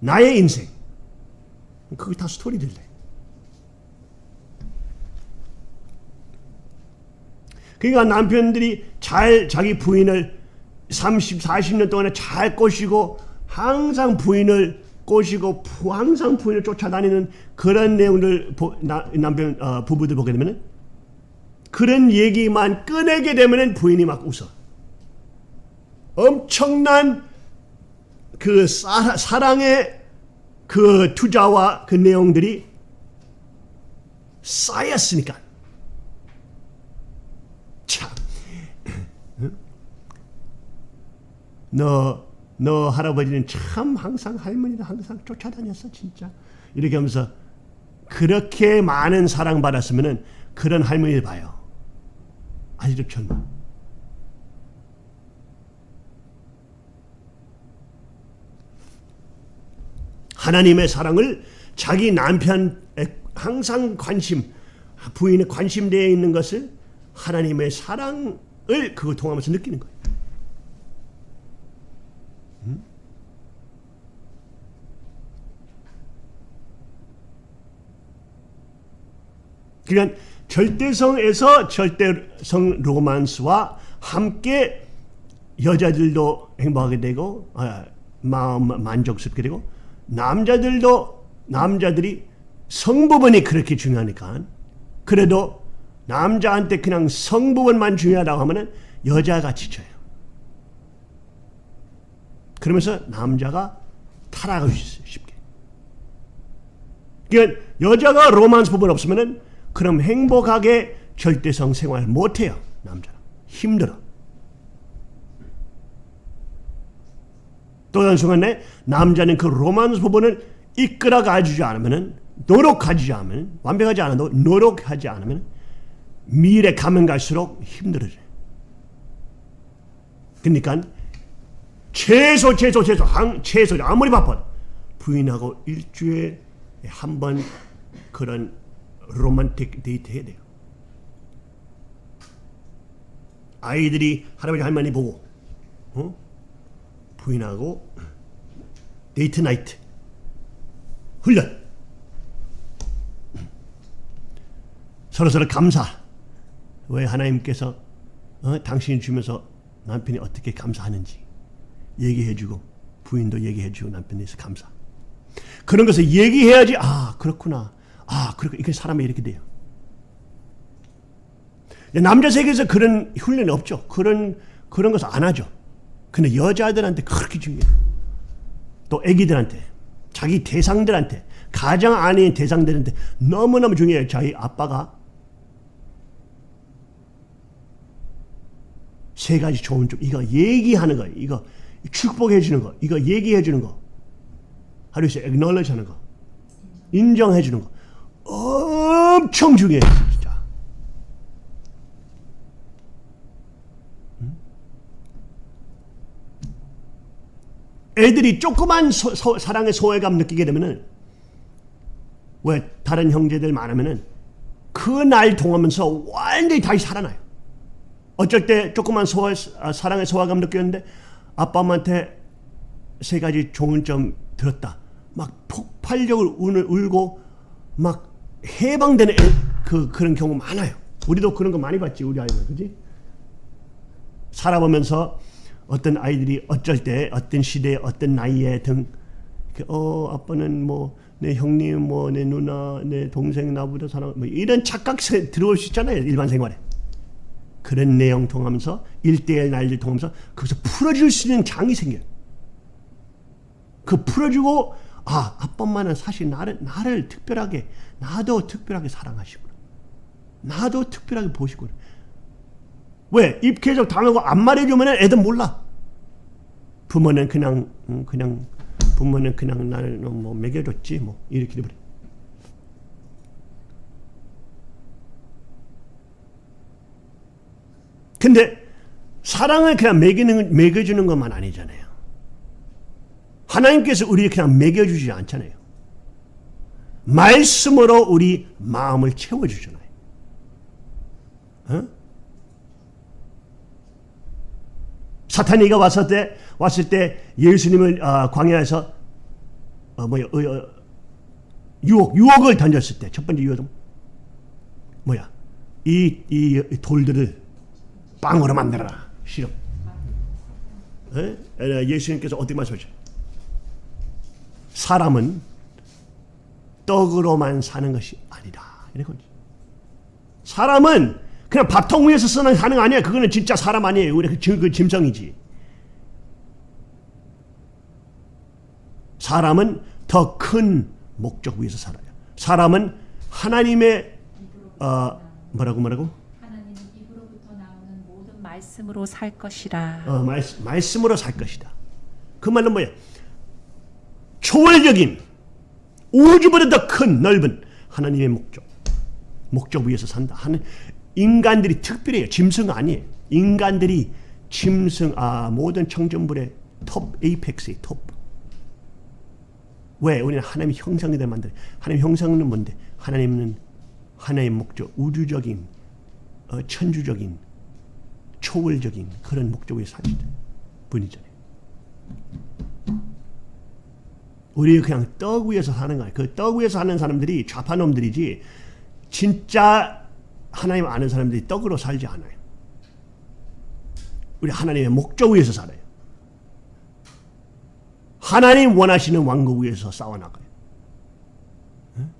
나의 인생 그게 다 스토리들래. 그러니까 남편들이 잘 자기 부인을 30, 40년 동안에 잘 꼬시고 항상 부인을 꼬시고 항상 부인을 쫓아다니는 그런 내용들 남편 어, 부부들 보게 되면 그런 얘기만 꺼내게 되면 부인이 막 웃어. 엄청난 그 사, 사랑의 그 투자와 그 내용들이 쌓였으니까. 참. 너, 너 할아버지는 참 항상 할머니를 항상 쫓아다녔어, 진짜. 이렇게 하면서 그렇게 많은 사랑받았으면 그런 할머니를 봐요. 아직도 젊어. 하나님의 사랑을 자기 남편에 항상 관심, 부인에 관심되어 있는 것을 하나님의 사랑을 그걸 통하면서 느끼는 거예요. 음? 그러니까 절대성에서 절대성 로만스와 함께 여자들도 행복하게 되고 아, 마음 만족스럽게 되고 남자들도 남자들이 성부분이 그렇게 중요하니까 그래도 남자한테 그냥 성부분만 중요하다고 하면은 여자가 지쳐요. 그러면서 남자가 타락할 수 있어요. 쉽게. 그러니까 여자가 로만스 부분 없으면은 그럼 행복하게 절대성 생활 못해요. 남자는. 힘들어. 또 다른 순간에 남자는 그 로만스 부분을 이끌어 가지지 않으면 노력하지 않으면 완벽하지 않아도 노력하지 않으면 미래 가면 갈수록 힘들어져요. 그러니까 최소 최소 최소 한 최소 아무리 바빠 부인하고 일주일에 한 번 그런 로맨틱 데이트 해야 돼요. 아이들이 할아버지 할머니 보고 어? 부인하고 date night 훈련 서로서로 감사 왜 하나님께서 어? 당신이 주면서 남편이 어떻게 감사하는지 얘기해주고 부인도 얘기해주고 남편에 대해서 감사 그런 것을 얘기해야지 아 그렇구나 아 그렇게 이게 사람이 이렇게 돼요 남자 세계에서 그런 훈련이 없죠 그런 그런 것을 안 하죠 근데 여자들한테 그렇게 중요해요. 또 애기들한테 자기 대상들한테 가장 아닌 대상들한테 너무너무 중요해요. 자기 아빠가 세 가지 좋은 점 이거 얘기하는 거 이거 축복해 주는 거 이거 얘기해 주는 거. 하루에 acknowledge 하는 거. 인정해 주는 거. 엄청 중요해요. 애들이 조그만 소, 소, 사랑의 소외감 느끼게 되면은 왜 다른 형제들 많으면은 그 날 통하면서 완전히 다시 살아나요. 어쩔 때 조그만 소외, 아, 사랑의 소외감 느꼈는데 아빠 엄마한테 세 가지 좋은 점 들었다. 막 폭발력을 울, 울고 막 해방되는 애- 그 그런 경우 많아요. 우리도 그런 거 많이 봤지 우리 아이들 그지? 살아보면서 어떤 아이들이 어쩔 때 어떤 시대에 어떤 나이에 등, 어 아빠는 뭐 내 형님 뭐 내 누나 내 동생 나보다 사랑 뭐 이런 착각세 들어올 수 있잖아요 일반 생활에 그런 내용 통하면서 일대일 날들 통하면서 거기서 풀어줄 수 있는 장이 생겨요. 그 풀어주고 아 아빠 엄마는 사실 나를 나를 특별하게 나도 특별하게 사랑하시구나. 나도 특별하게 보시구나. 왜? 입 계속 당하고 안 말해주면 애들 몰라. 부모는 그냥 음, 그냥 부모는 그냥 나를 뭐 먹여줬지 뭐 이렇게 돼버려. 근데 사랑을 그냥 먹이는 먹여주는 것만 아니잖아요. 하나님께서 우리 그냥 먹여주지 않잖아요. 말씀으로 우리 마음을 채워주잖아요. 어? 사탄이가 왔을 때 왔을 때 예수님을 아, 광야에서 어, 뭐야 어, 어, 유혹 유혹을 던졌을 때 첫 번째 유혹은 뭐야 이, 이 돌들을 빵으로 만들어라. 에? 에, 예수님께서 어떻게 말씀하셨죠? 사람은 떡으로만 사는 것이 아니다. 이런 거지. 사람은 그냥 밥통 위에서 쓰는 사는 거 아니야. 그거는 진짜 사람 아니에요. 우리 그, 그 짐승이지. 사람은 더 큰 목적 위에서 살아요. 사람은 하나님의 어, 뭐라고 뭐라고? 하나님은 입으로부터 나오는 모든 말씀으로 살 것이라. 어, 말, 말씀으로 살 것이다. 그 말은 뭐야? 초월적인 우주보다 더 큰 넓은 하나님의 목적. 목적 위에서 산다. 하는 인간들이 특별해요. 짐승 아니에요. 인간들이 짐승 아 모든 청정물의 톱 에이펙스의 톱. 왜? 우리는 하나님의 형상이들 만들. 하나님의 형상은 뭔데? 하나님은 하나의 목적, 우주적인, 어, 천주적인, 초월적인 그런 목적을 사시는 분이잖아요. 우리 그냥 떡 위에서 사는 거야. 그 떡 위에서 사는 사람들이 좌파놈들이지 진짜 하나님 아는 사람들이 떡으로 살지 않아요. 우리 하나님의 목적 위에서 살아요. 하나님 원하시는 왕국 위에서 싸워나가요. 응?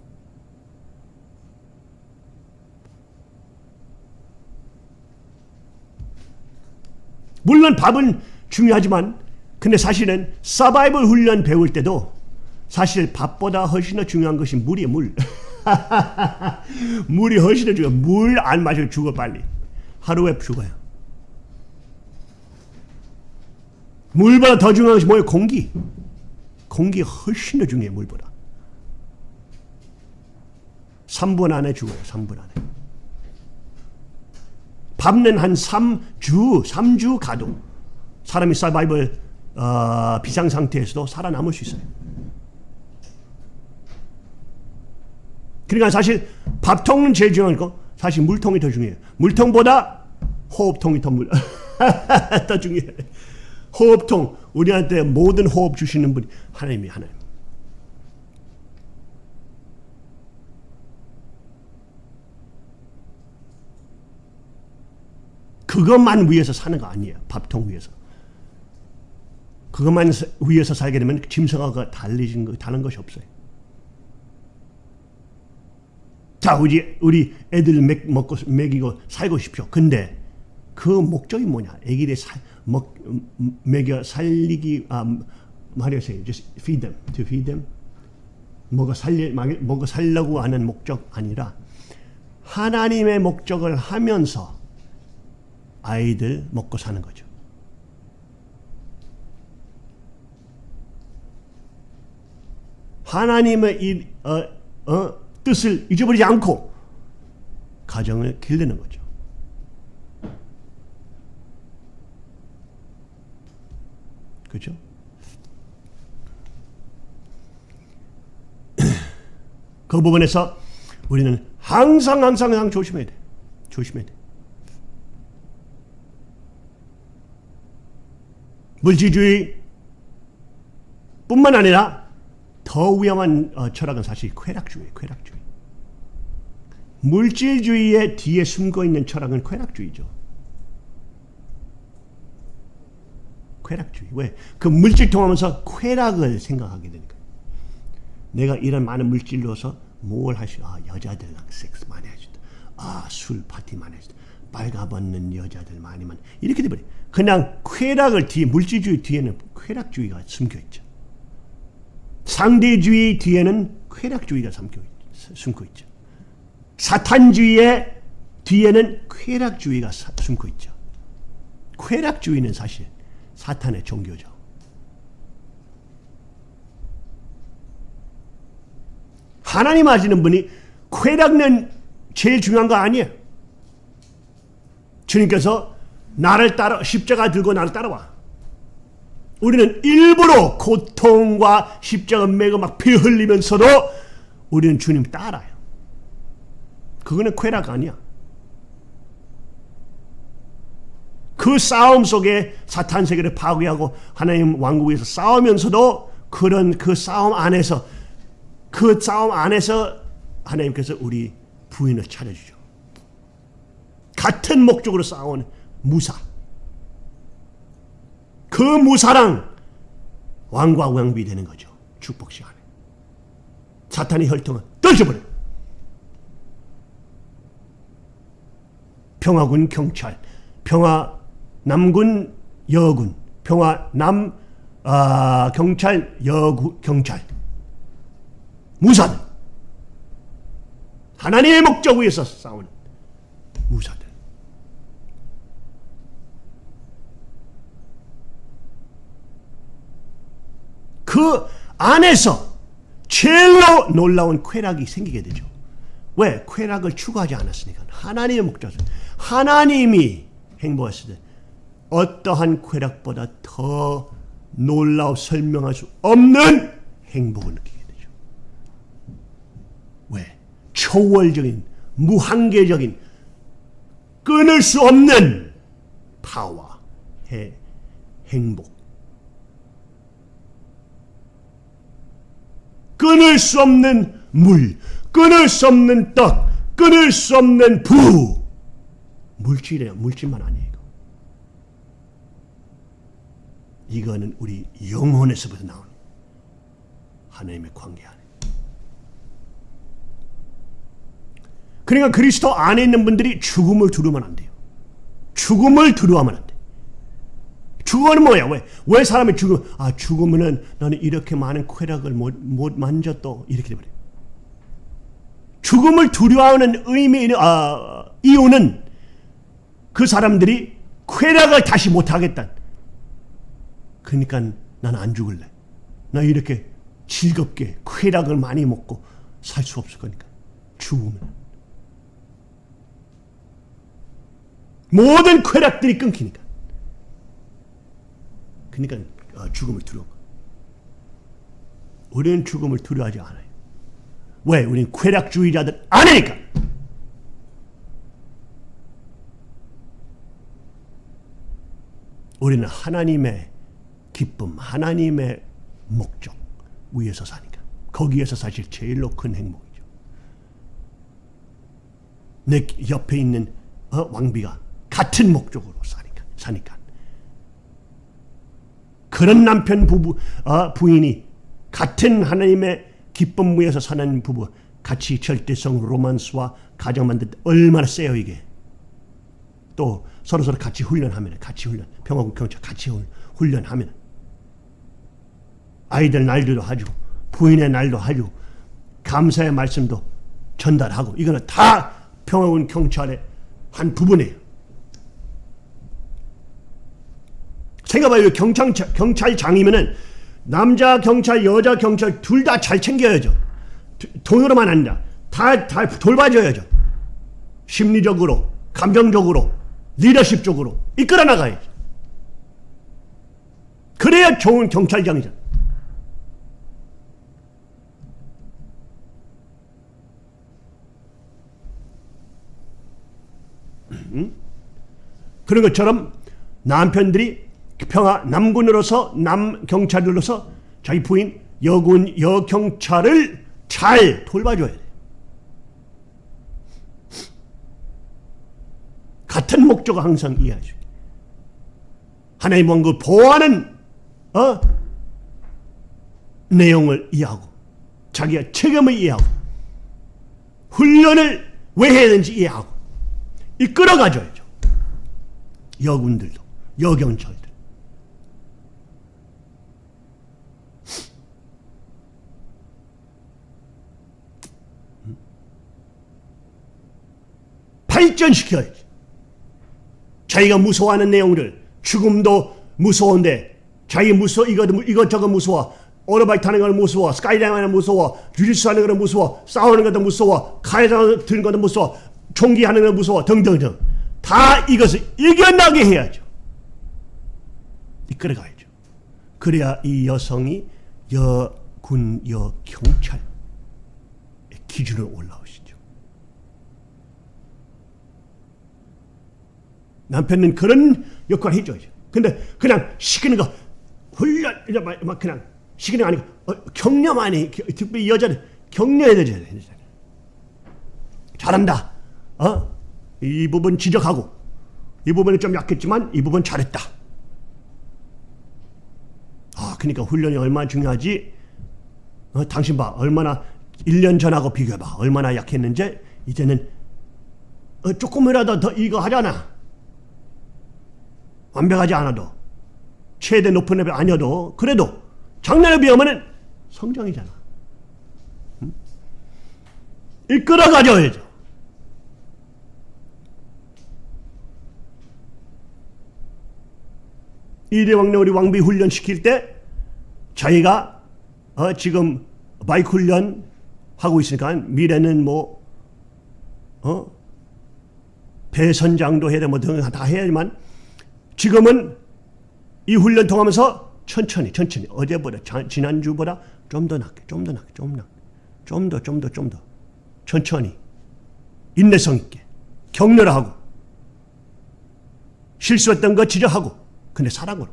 물론 밥은 중요하지만 근데 사실은 서바이벌 훈련 배울 때도 사실 밥보다 훨씬 더 중요한 것이 물이에요 물. <laughs> 물이 훨씬 더 중요해. 물 안 마시면 죽어 빨리. 하루에 죽어요. 물보다 더 중요한 것이 뭐예요? 공기. 공기 훨씬 더 중요해 물보다. 3분 안에 죽어요 3분 안에 밥은 한 3주 3주 가도 사람이 서바이벌 어, 비상 상태에서도 살아남을 수 있어요. 그러니까 사실 밥통은 제일 중요한 거 사실 물통이 더 중요해요. 물통보다 호흡통이 더, 물, <laughs> 더 중요해요. 호흡통 우리한테 모든 호흡 주시는 분이 하나님이 하나님. 그것만 위해서 사는 거 아니에요. 밥통 위해서. 그것만 위해서 살게 되면 짐승하고 달리진 거 다른 것이 없어요. 자, 우리 우리 애들 먹, 먹고 먹이고 살고 싶죠. 근데 그 목적이 뭐냐? 애기를 살, 먹 먹여 살리기 아 말이었어요. Just feed them, to feed them. 먹어 살리 먹어 살려고 하는 목적 아니라 하나님의 목적을 하면서 아이들 먹고 사는 거죠. 하나님의 이, 어, 어, 뜻을 잊어버리지 않고 가정을 기르는 거죠. 그렇죠? <clears throat> 그 부분에서 우리는 항상 항상 항상 조심해야 돼. 조심해야 돼. 물질주의 뿐만 아니라 더 위험한 어, 철학은 사실 쾌락주의, 쾌락주의. 물질주의의 뒤에 숨고 있는 철학은 쾌락주의죠. 쾌락주의. 왜? 그 물질 통하면서 쾌락을 생각하게 되니까. 내가 이런 많은 물질로서 뭘 하시? 아 여자들랑 섹스 많이 하시다. 아 술 파티 많이 하시다. 빨가벗는 여자들 많이만 이렇게 돼버려. 그냥 쾌락을 뒤에 물질주의 뒤에는 쾌락주의가 숨겨 있죠. 상대주의 뒤에는 쾌락주의가 숨겨, 숨고 있죠. 사탄주의의 뒤에는 쾌락주의가 숨고 있죠. 쾌락주의는 사실 사탄의 종교죠. 하나님 아시는 분이 쾌락은 제일 중요한 거 아니에요. 주님께서 나를 따라 십자가 들고 나를 따라와. 우리는 일부러 고통과 십자가 매고 막 피 흘리면서도 우리는 주님 따라요. 그거는 쾌락 아니야. 그 싸움 속에 사탄 세계를 파괴하고 하나님 왕국에서 싸우면서도 그런 그 싸움 안에서 그 싸움 안에서 하나님께서 우리 부인을 찾아주죠. 같은 목적으로 싸우는 무사. 그 무사랑 왕과 왕비 되는 거죠. 축복 시간에. 사탄의 혈통은 떨쳐버려. 평화군 경찰, 평화 남군 여군, 평화 남 아, 경찰 여구 경찰 무사들 하나님의 목적 위에서 싸운 무사들 그 안에서 제일로 놀라운 쾌락이 생기게 되죠. 왜? 쾌락을 추구하지 않았으니까. 하나님의 목적. 하나님이 행복했을 때 어떠한 쾌락보다 더 놀라워 설명할 수 없는 행복을 느끼게 되죠. 왜? 초월적인, 무한계적인, 끊을 수 없는 파워, 의 행복. 끊을 수 없는 물, 끊을 수 없는 떡, 끊을 수 없는 부. 물질이에요. 물질만 아니에요. 이거는 우리 영혼에서부터 나오는 하나님의 관계 안에. 그러니까 그리스도 안에 있는 분들이 죽음을 두려우면 안 돼요. 죽음을 두려워하면 안 돼. 죽음은 뭐야? 왜? 왜 사람이 죽음? 아 죽으면은 나는 이렇게 많은 쾌락을 못, 못 만졌도 이렇게 돼버려. 죽음을 두려워하는 의미, 아, 이유는 그 사람들이 쾌락을 다시 못하겠다. 그러니까 나는 안 죽을래. 나 이렇게 즐겁게 쾌락을 많이 먹고 살 수 없을 거니까. 죽으면. 모든 쾌락들이 끊기니까. 그러니까 어, 죽음을 두려워. 우리는 죽음을 두려워하지 않아요. 왜? 우리는 쾌락주의자들 아니니까. 우리는 하나님의 기쁨, 하나님의 목적 위에서 사니까. 거기에서 사실 제일로 큰 행복이죠. 내 옆에 있는 어, 왕비가 같은 목적으로 사니까. 사니까. 그런 남편 부부 어, 부인이 같은 하나님의 기쁨 위에서 사는 부부 같이 절대성 로만스와 가정 만들 때 얼마나 세요 이게. 또 서로 서로 같이 훈련하면 같이 훈련 평화국 경찰 같이 훈련하면 아이들 날도 하죠. 부인의 날도 하죠. 감사의 말씀도 전달하고 이거는 다 평화군 경찰의 한 부분이에요. 생각해봐요. 경찰, 경찰장이면은 남자 경찰, 여자 경찰 둘 다 잘 챙겨야죠. 돈으로만 아니라 다, 다 돌봐줘야죠. 심리적으로, 감정적으로, 리더십적으로 이끌어 나가야죠. 그래야 좋은 경찰장이죠. 그런 것처럼 남편들이 평화 남군으로서 남경찰들로서 자기 부인 여군 여경찰을 잘 돌봐줘야 돼. 같은 목적을 항상 있게. 하나님 왕국을 보호하는 어? 내용을 이해하고 자기가 책임을 이해하고 훈련을 왜 해야 되는지 이해하고 이끌어가줘야죠. 여군들도 여경찰들. 발전시켜야지. 자기가 무서워하는 내용들, 죽음도 무서운데, 자기 무서 이거 이것저것 무서워, 오토바이 타는 건 무서워, 스카이다이빙 하는 무서워, 주짓수 하는 건 무서워, 싸우는 것도 무서워, 칼에 드는 것도 무서워, 총기 하는 건 무서워, 등등등. 다 이것을 이겨나게 해야죠. 이끌어가야죠. 그래야 이 여성이 여군, 여경찰 기준으로 올라오시죠. 남편은 그런 역할을 해줘야죠. 근데 그냥 시키는 거 훈련 막 그냥 시키는 거 아니고 어, 격려만이 특별히 여자는 격려해야 되잖아요. 잘한다. 어? 이 부분 지적하고 이 부분은 좀 약했지만 이 부분 잘했다. 아, 그러니까 훈련이 얼마나 중요하지? 어, 당신 봐. 얼마나 1년 전하고 비교해봐. 얼마나 약했는지 이제는 어, 조금이라도 더 이거 하잖아. 완벽하지 않아도 최대 높은 레벨 아니어도 그래도 작년에 비하면 성장이잖아. 응? 이끌어 가져야죠. 이대왕래 우리 왕비 훈련 시킬 때 자기가 어, 지금 바이크 훈련 하고 있으니까 미래는 뭐 어? 배선장도 해야 되고 뭐 다 해야지만 지금은 이 훈련 통하면서 천천히 천천히. 어제보다 지난주보다 좀 더 낫게 좀 더 낫게 좀 낫게. 좀 더 좀 더 좀 더. 천천히. 인내성 있게. 격려를 하고. 실수했던 거 지적하고. 근데 사랑으로.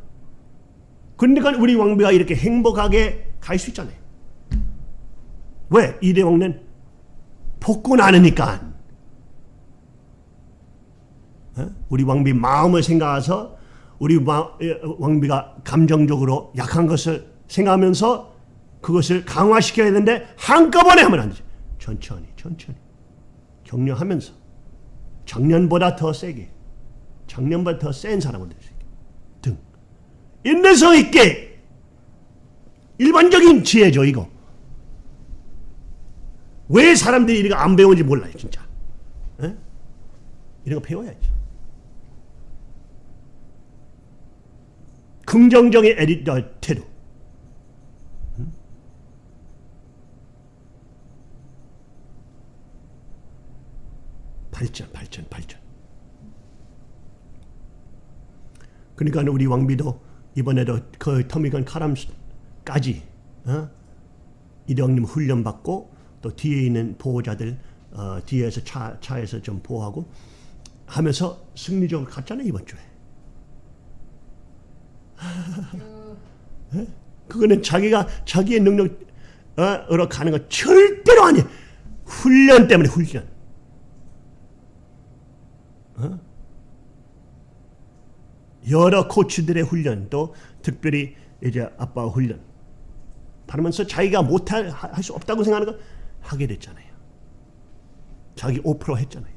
그러니까 우리 왕비가 이렇게 행복하게 갈 수 있잖아요. 왜? 이 대왕는 복구 나누니까. 어? 우리 왕비 마음을 생각해서 우리 왕비가 감정적으로 약한 것을 생각하면서 그것을 강화시켜야 되는데 한꺼번에 하면 안 되죠. 천천히 천천히. 격려하면서. 작년보다 더 세게. 작년보다 더 센 사람을 될 수 있게. 등. 인내성 있게. 일반적인 지혜죠 이거. 왜 사람들이 이거 안 배우는지 몰라요 진짜. 에? 이런 거 배워야지 긍정적인 에디터 태도. 발전, 발전, 발전. 그러니까 우리 왕비도 이번에도 그 터미건 카람까지 어? 이대왕님 훈련 받고 또 뒤에 있는 보호자들 어, 뒤에서 차 차에서 좀 보호하고 하면서 승리적으로 갔잖아요 이번 주에. 그거는 자기가 자기의 능력으로 가는 거 절대로 아니에요. 훈련 때문에 훈련. 어? 여러 코치들의 훈련도 특별히 이제 아빠 훈련 받으면서 자기가 못할 할 수 없다고 생각하는 거 하게 됐잖아요. 자기 5% 했잖아요.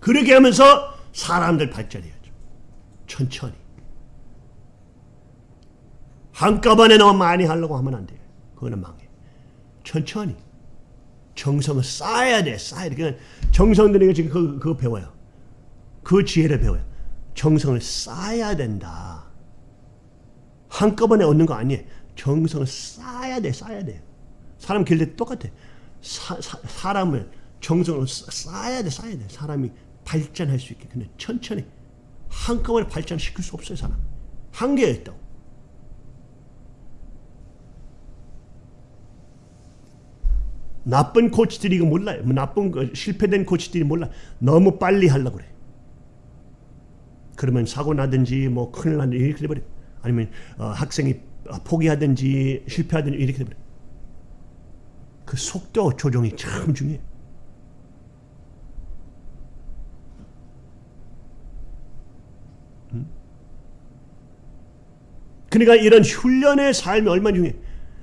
그렇게 하면서 사람들 발전해야죠. 천천히. 한꺼번에 너무 많이 하려고 하면 안 돼요. 그거는 망해. 천천히. 정성을 쌓아야 돼. 쌓아야 돼. 정성들이 지금 그거, 그거 배워요. 그 지혜를 배워요. 정성을 쌓아야 된다. 한꺼번에 얻는 거 아니에요. 정성을 쌓아야 돼. 쌓아야 돼. 사람 길때 똑같아. 사, 사, 사람을 정성을 쌓아야 돼. 쌓아야 돼. 사람이 발전할 수 있게. 근데 천천히 한꺼번에 발전시킬 수 없어요, 사람. 한계가 있다고. 나쁜 코치들이 이거 몰라요. 뭐 나쁜 거, 실패된 코치들이 몰라. 너무 빨리 하려고 그래. 그러면 사고 나든지 뭐 큰일 나든지 이렇게 돼버려. 아니면 어, 학생이 포기하든지 실패하든지 이렇게 돼버려. 그 속도 조정이 참 중요해. 그러니까 이런 훈련의 삶이 얼마나 중요해.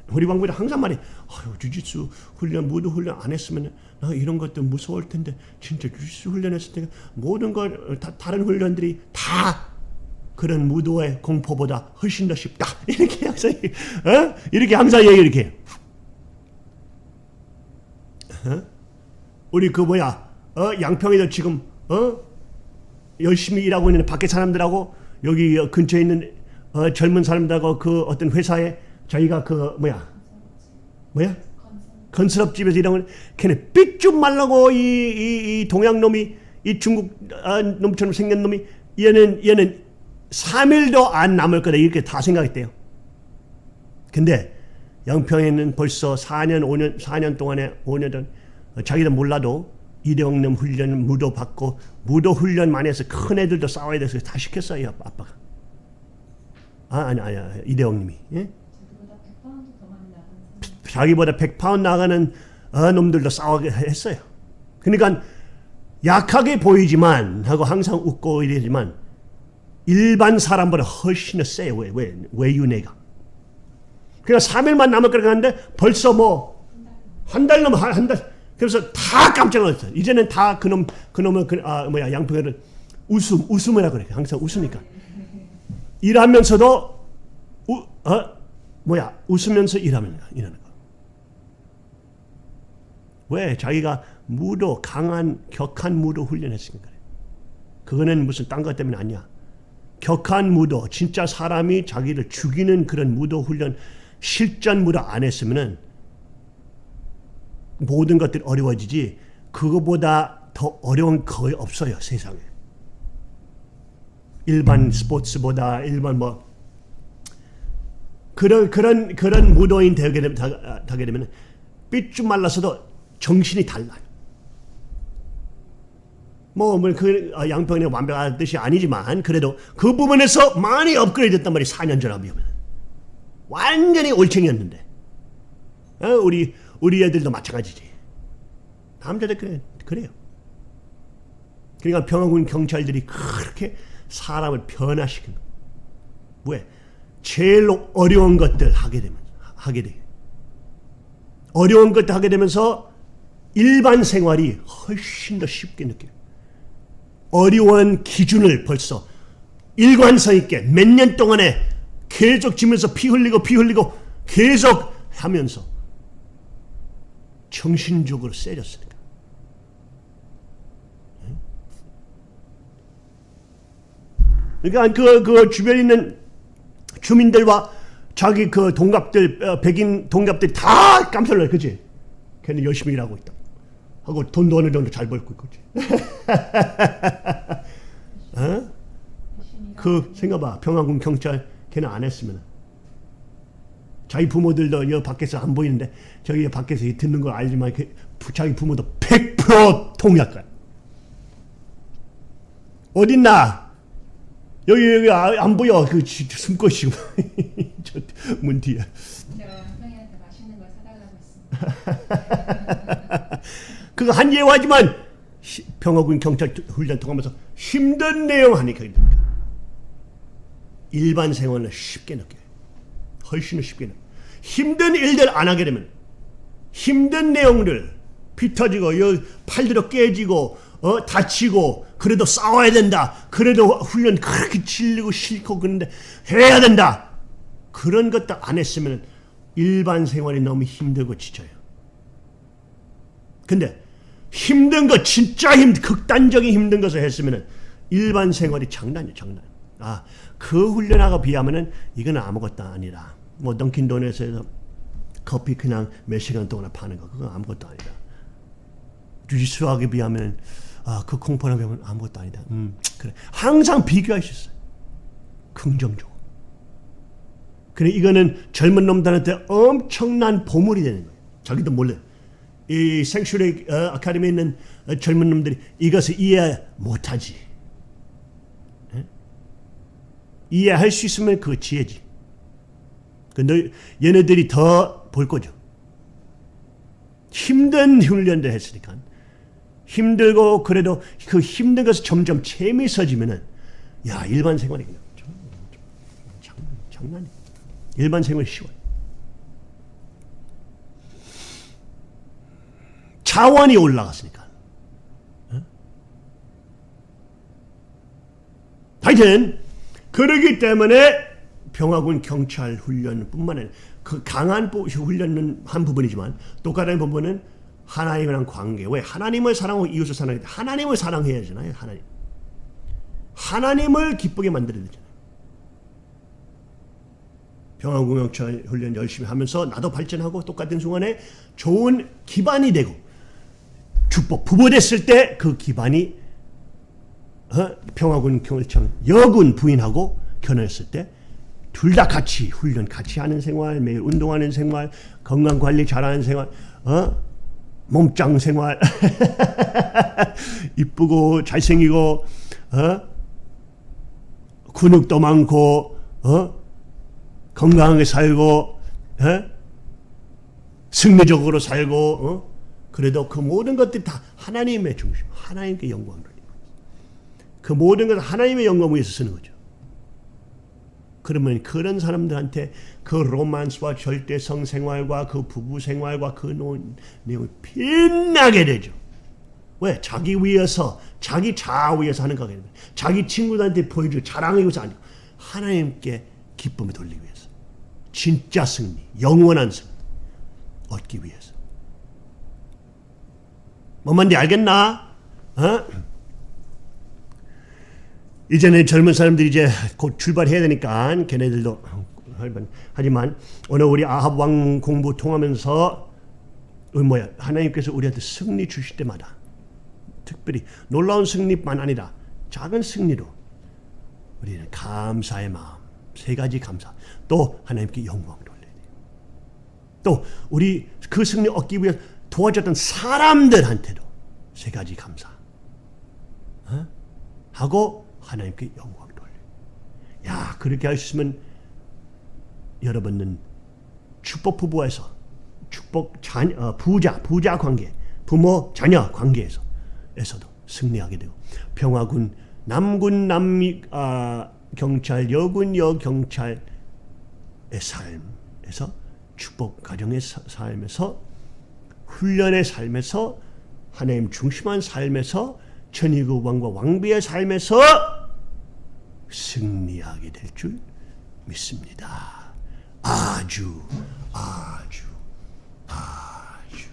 우리 방법이 항상 말해. 아유, 주짓수 훈련, 무도 훈련 안 했으면 나 이런 것도 무서울 텐데 진짜 주짓수 훈련했을 때 모든 걸 다, 다른 훈련들이 다 그런 무도의 공포보다 훨씬 더 쉽다. <laughs> 이렇게 항상 어? 이렇게 항상 얘기 이렇게. 해요. 어? 우리 그 뭐야 어? 양평에도 지금 어? 열심히 일하고 있는 밖에 사람들하고 여기 근처에 있는 어, 젊은 사람들하고 그 어떤 회사에 저희가 그 뭐야 뭐야 건설업집에서 일하는 걔네 삐쭉 말라고 이, 이, 이 동양 놈이 이 중국 아, 놈처럼 생긴 놈이 얘는 얘는 3일도 안 남을 거다 이렇게 다 생각했대요. 근데 양평에는 벌써 4년 5년 4년 동안에 5년 전 자기도 몰라도 이대형님 훈련 무도 받고 무도 훈련만 해서 큰 애들도 싸워야 돼서 다 시켰어요 아빠가. 아 아니 아니 이대형님이. 예? 자기보다 100파운드 나가는 어, 놈들도 싸우게 했어요. 그러니까 약하게 보이지만 하고 항상 웃고 이러지만 일반 사람보다 훨씬 더 세요. 왜, 왜, 외유내가. 그러니까 3일만 남을 거라 하는데 벌써 뭐 한 달 넘어 한 달. 그래서 다 깜짝 놀랐어요. 이제는 다 그놈 그놈의 그, 아 뭐야 양평에를 웃음 웃음이라 그래. 항상 웃으니까 일하면서도 우, 어 뭐야 웃으면서 일하면 일하는 거. 왜 자기가 무도 강한 격한 무도 훈련했으니까 그래. 그거는 무슨 딴 것 때문에 아니야. 격한 무도 진짜 사람이 자기를 죽이는 그런 무도 훈련 실전 무도 안 했으면은 모든 것들이 어려워지지 그거보다 더 어려운 거의 없어요 세상에 일반 스포츠보다 일반 뭐 그런 그런 그런 무도인 되게 되면 되게 되면 삐쭉 말라서도 정신이 달라요. 뭐그 양평이 완벽한 뜻이 아니지만 그래도 그 부분에서 많이 업그레이드 됐단 말이 4년 전에 비하면 완전히 올챙이였는데 어, 우리 우리 애들도 마찬가지지. 남자들 그래 그래요. 그러니까 평화군 경찰들이 그렇게 사람을 변화시킨 거. 왜? 제일 어려운 것들 하게 되면 하게 돼. 어려운 것들 하게 되면서 일반 생활이 훨씬 더 쉽게 느껴요. 어려운 기준을 벌써 일관성 있게 몇 년 동안에 계속 지면서 피 흘리고 피 흘리고 계속 하면서 정신적으로 세졌으니까. 그러니까 그, 그 주변에 있는 주민들과 자기 그 동갑들, 어, 백인 동갑들이 다 깜짝 놀라, 그지? 걔는 열심히 일하고 있다. 하고 돈도 어느 정도 잘 벌고 있지. <laughs> 어? 그 생각봐. 평화군 경찰 걔는 안 했으면 자기 부모들도 여 밖에서 안 보이는데 저기 밖에서 듣는 걸 알지만 그 자기 부모도 100% 통역할. 어딨나? 여기 여기 아, 안 보여. 그 숨고 있고 <laughs> 저문 뒤에. <laughs> 그거 한 예화지만 평화군 경찰 훈련 통하면서 힘든 내용 하니까 됩니까? 일반 생활을 쉽게 느껴요. 훨씬 쉽게 느껴요. 힘든 일들 안 하게 되면 힘든 내용들 피 터지고 여 팔들어 깨지고 어, 다치고 그래도 싸워야 된다. 그래도 훈련 그렇게 질리고 싫고 그런데 해야 된다. 그런 것도 안 했으면 일반 생활이 너무 힘들고 지쳐요. 근데 힘든 거 진짜 힘 극단적인 힘든 것을 했으면 일반 생활이 장난이에요 장난. 아 그 훈련하고 비하면은 이건 아무것도 아니라 뭐 던킨 도넛에서 커피 그냥 몇 시간 동안 파는 거 그건 아무것도 아니다. 주짓수하게 비하면 아 그 공포랑 비하면 아무것도 아니다. 음 그래 항상 비교할 수 있어요. 긍정적으로. 그래 이거는 젊은 놈들한테 엄청난 보물이 되는 거예요. 자기도 몰래. 이 생슈리 어, 아카데미에 있는 어, 젊은 놈들이 이것을 이해 못하지. 에? 이해할 수 있으면 그 지혜지. 근데 얘네들이 더 볼 거죠. 힘든 훈련도 했으니까 힘들고 그래도 그 힘든 것이 점점 재미있어지면은 야 일반 생활이 그냥 장, 장난이 일반 생활이 쉬워요. 자원이 올라갔으니까. 어? 하여튼 그러기 때문에 병화군 경찰 훈련뿐만 아니라 그 강한 훈련은 한 부분이지만 똑같은 부분은 하나님이랑 관계. 왜 하나님을 사랑하고 이웃을 사랑해? 하나님을 사랑해야 되잖아요. 하나님. 하나님을 기쁘게 만들어야 되잖아요. 경찰 훈련 열심히 하면서 나도 발전하고 똑같은 순간에 좋은 기반이 되고 축복 부부됐을 때 그 기반이 어? 평화군 경찰청 여군 부인하고 결혼했을 때 둘 다 같이 훈련 같이 하는 생활 매일 운동하는 생활 건강 관리 잘하는 생활 어? 몸짱 생활 <laughs> 이쁘고 잘생기고 어? 근육도 많고 어? 건강하게 살고 어? 승리적으로 살고 어? 그래도 그 모든 것들이 다 하나님의 중심, 하나님께 영광을 그 모든 것을 하나님의 영광을 위해서 쓰는 거죠. 그러면 그런 사람들한테 그 로만스와 절대성 생활과 그 부부 생활과 그 내용이 빛나게 되죠. 왜? 자기 위해서, 자기 자아 위해서 하는 거기 때문에 자기 친구들한테 보여줄 자랑하기 위해서 아니고 하나님께 기쁨을 돌리기 위해서 진짜 승리, 영원한 승리 얻기 위해서 뭔 말인지 알겠나? 어? 이제는 젊은 사람들이 이제 곧 출발해야 되니까 걔네들도 하지만 오늘 우리 아합 왕 공부 통하면서 어, 뭐야 하나님께서 우리한테 승리 주실 때마다 특별히 놀라운 승리만 아니라 작은 승리로 우리는 감사의 마음 세 가지 감사 또 하나님께 영광 돌려야 돼요. 또 우리 그 승리 얻기 위해 도와줬던 사람들한테도 세 가지 감사 어? 하고 하나님께 영광 돌려. 야 그렇게 있으면 여러분은 축복 부부에서 축복 자, 어, 부자 부자 관계 부모 자녀 관계에서 에서도 승리하게 되고 평화군 남군 남미 아, 경찰 여군 여 경찰의 삶에서 축복 가정의 삶에서 훈련의 삶에서 하나님 중심한 삶에서 천의국 왕과 왕비의 삶에서 승리하게 될 줄 믿습니다. 아주 아주 아주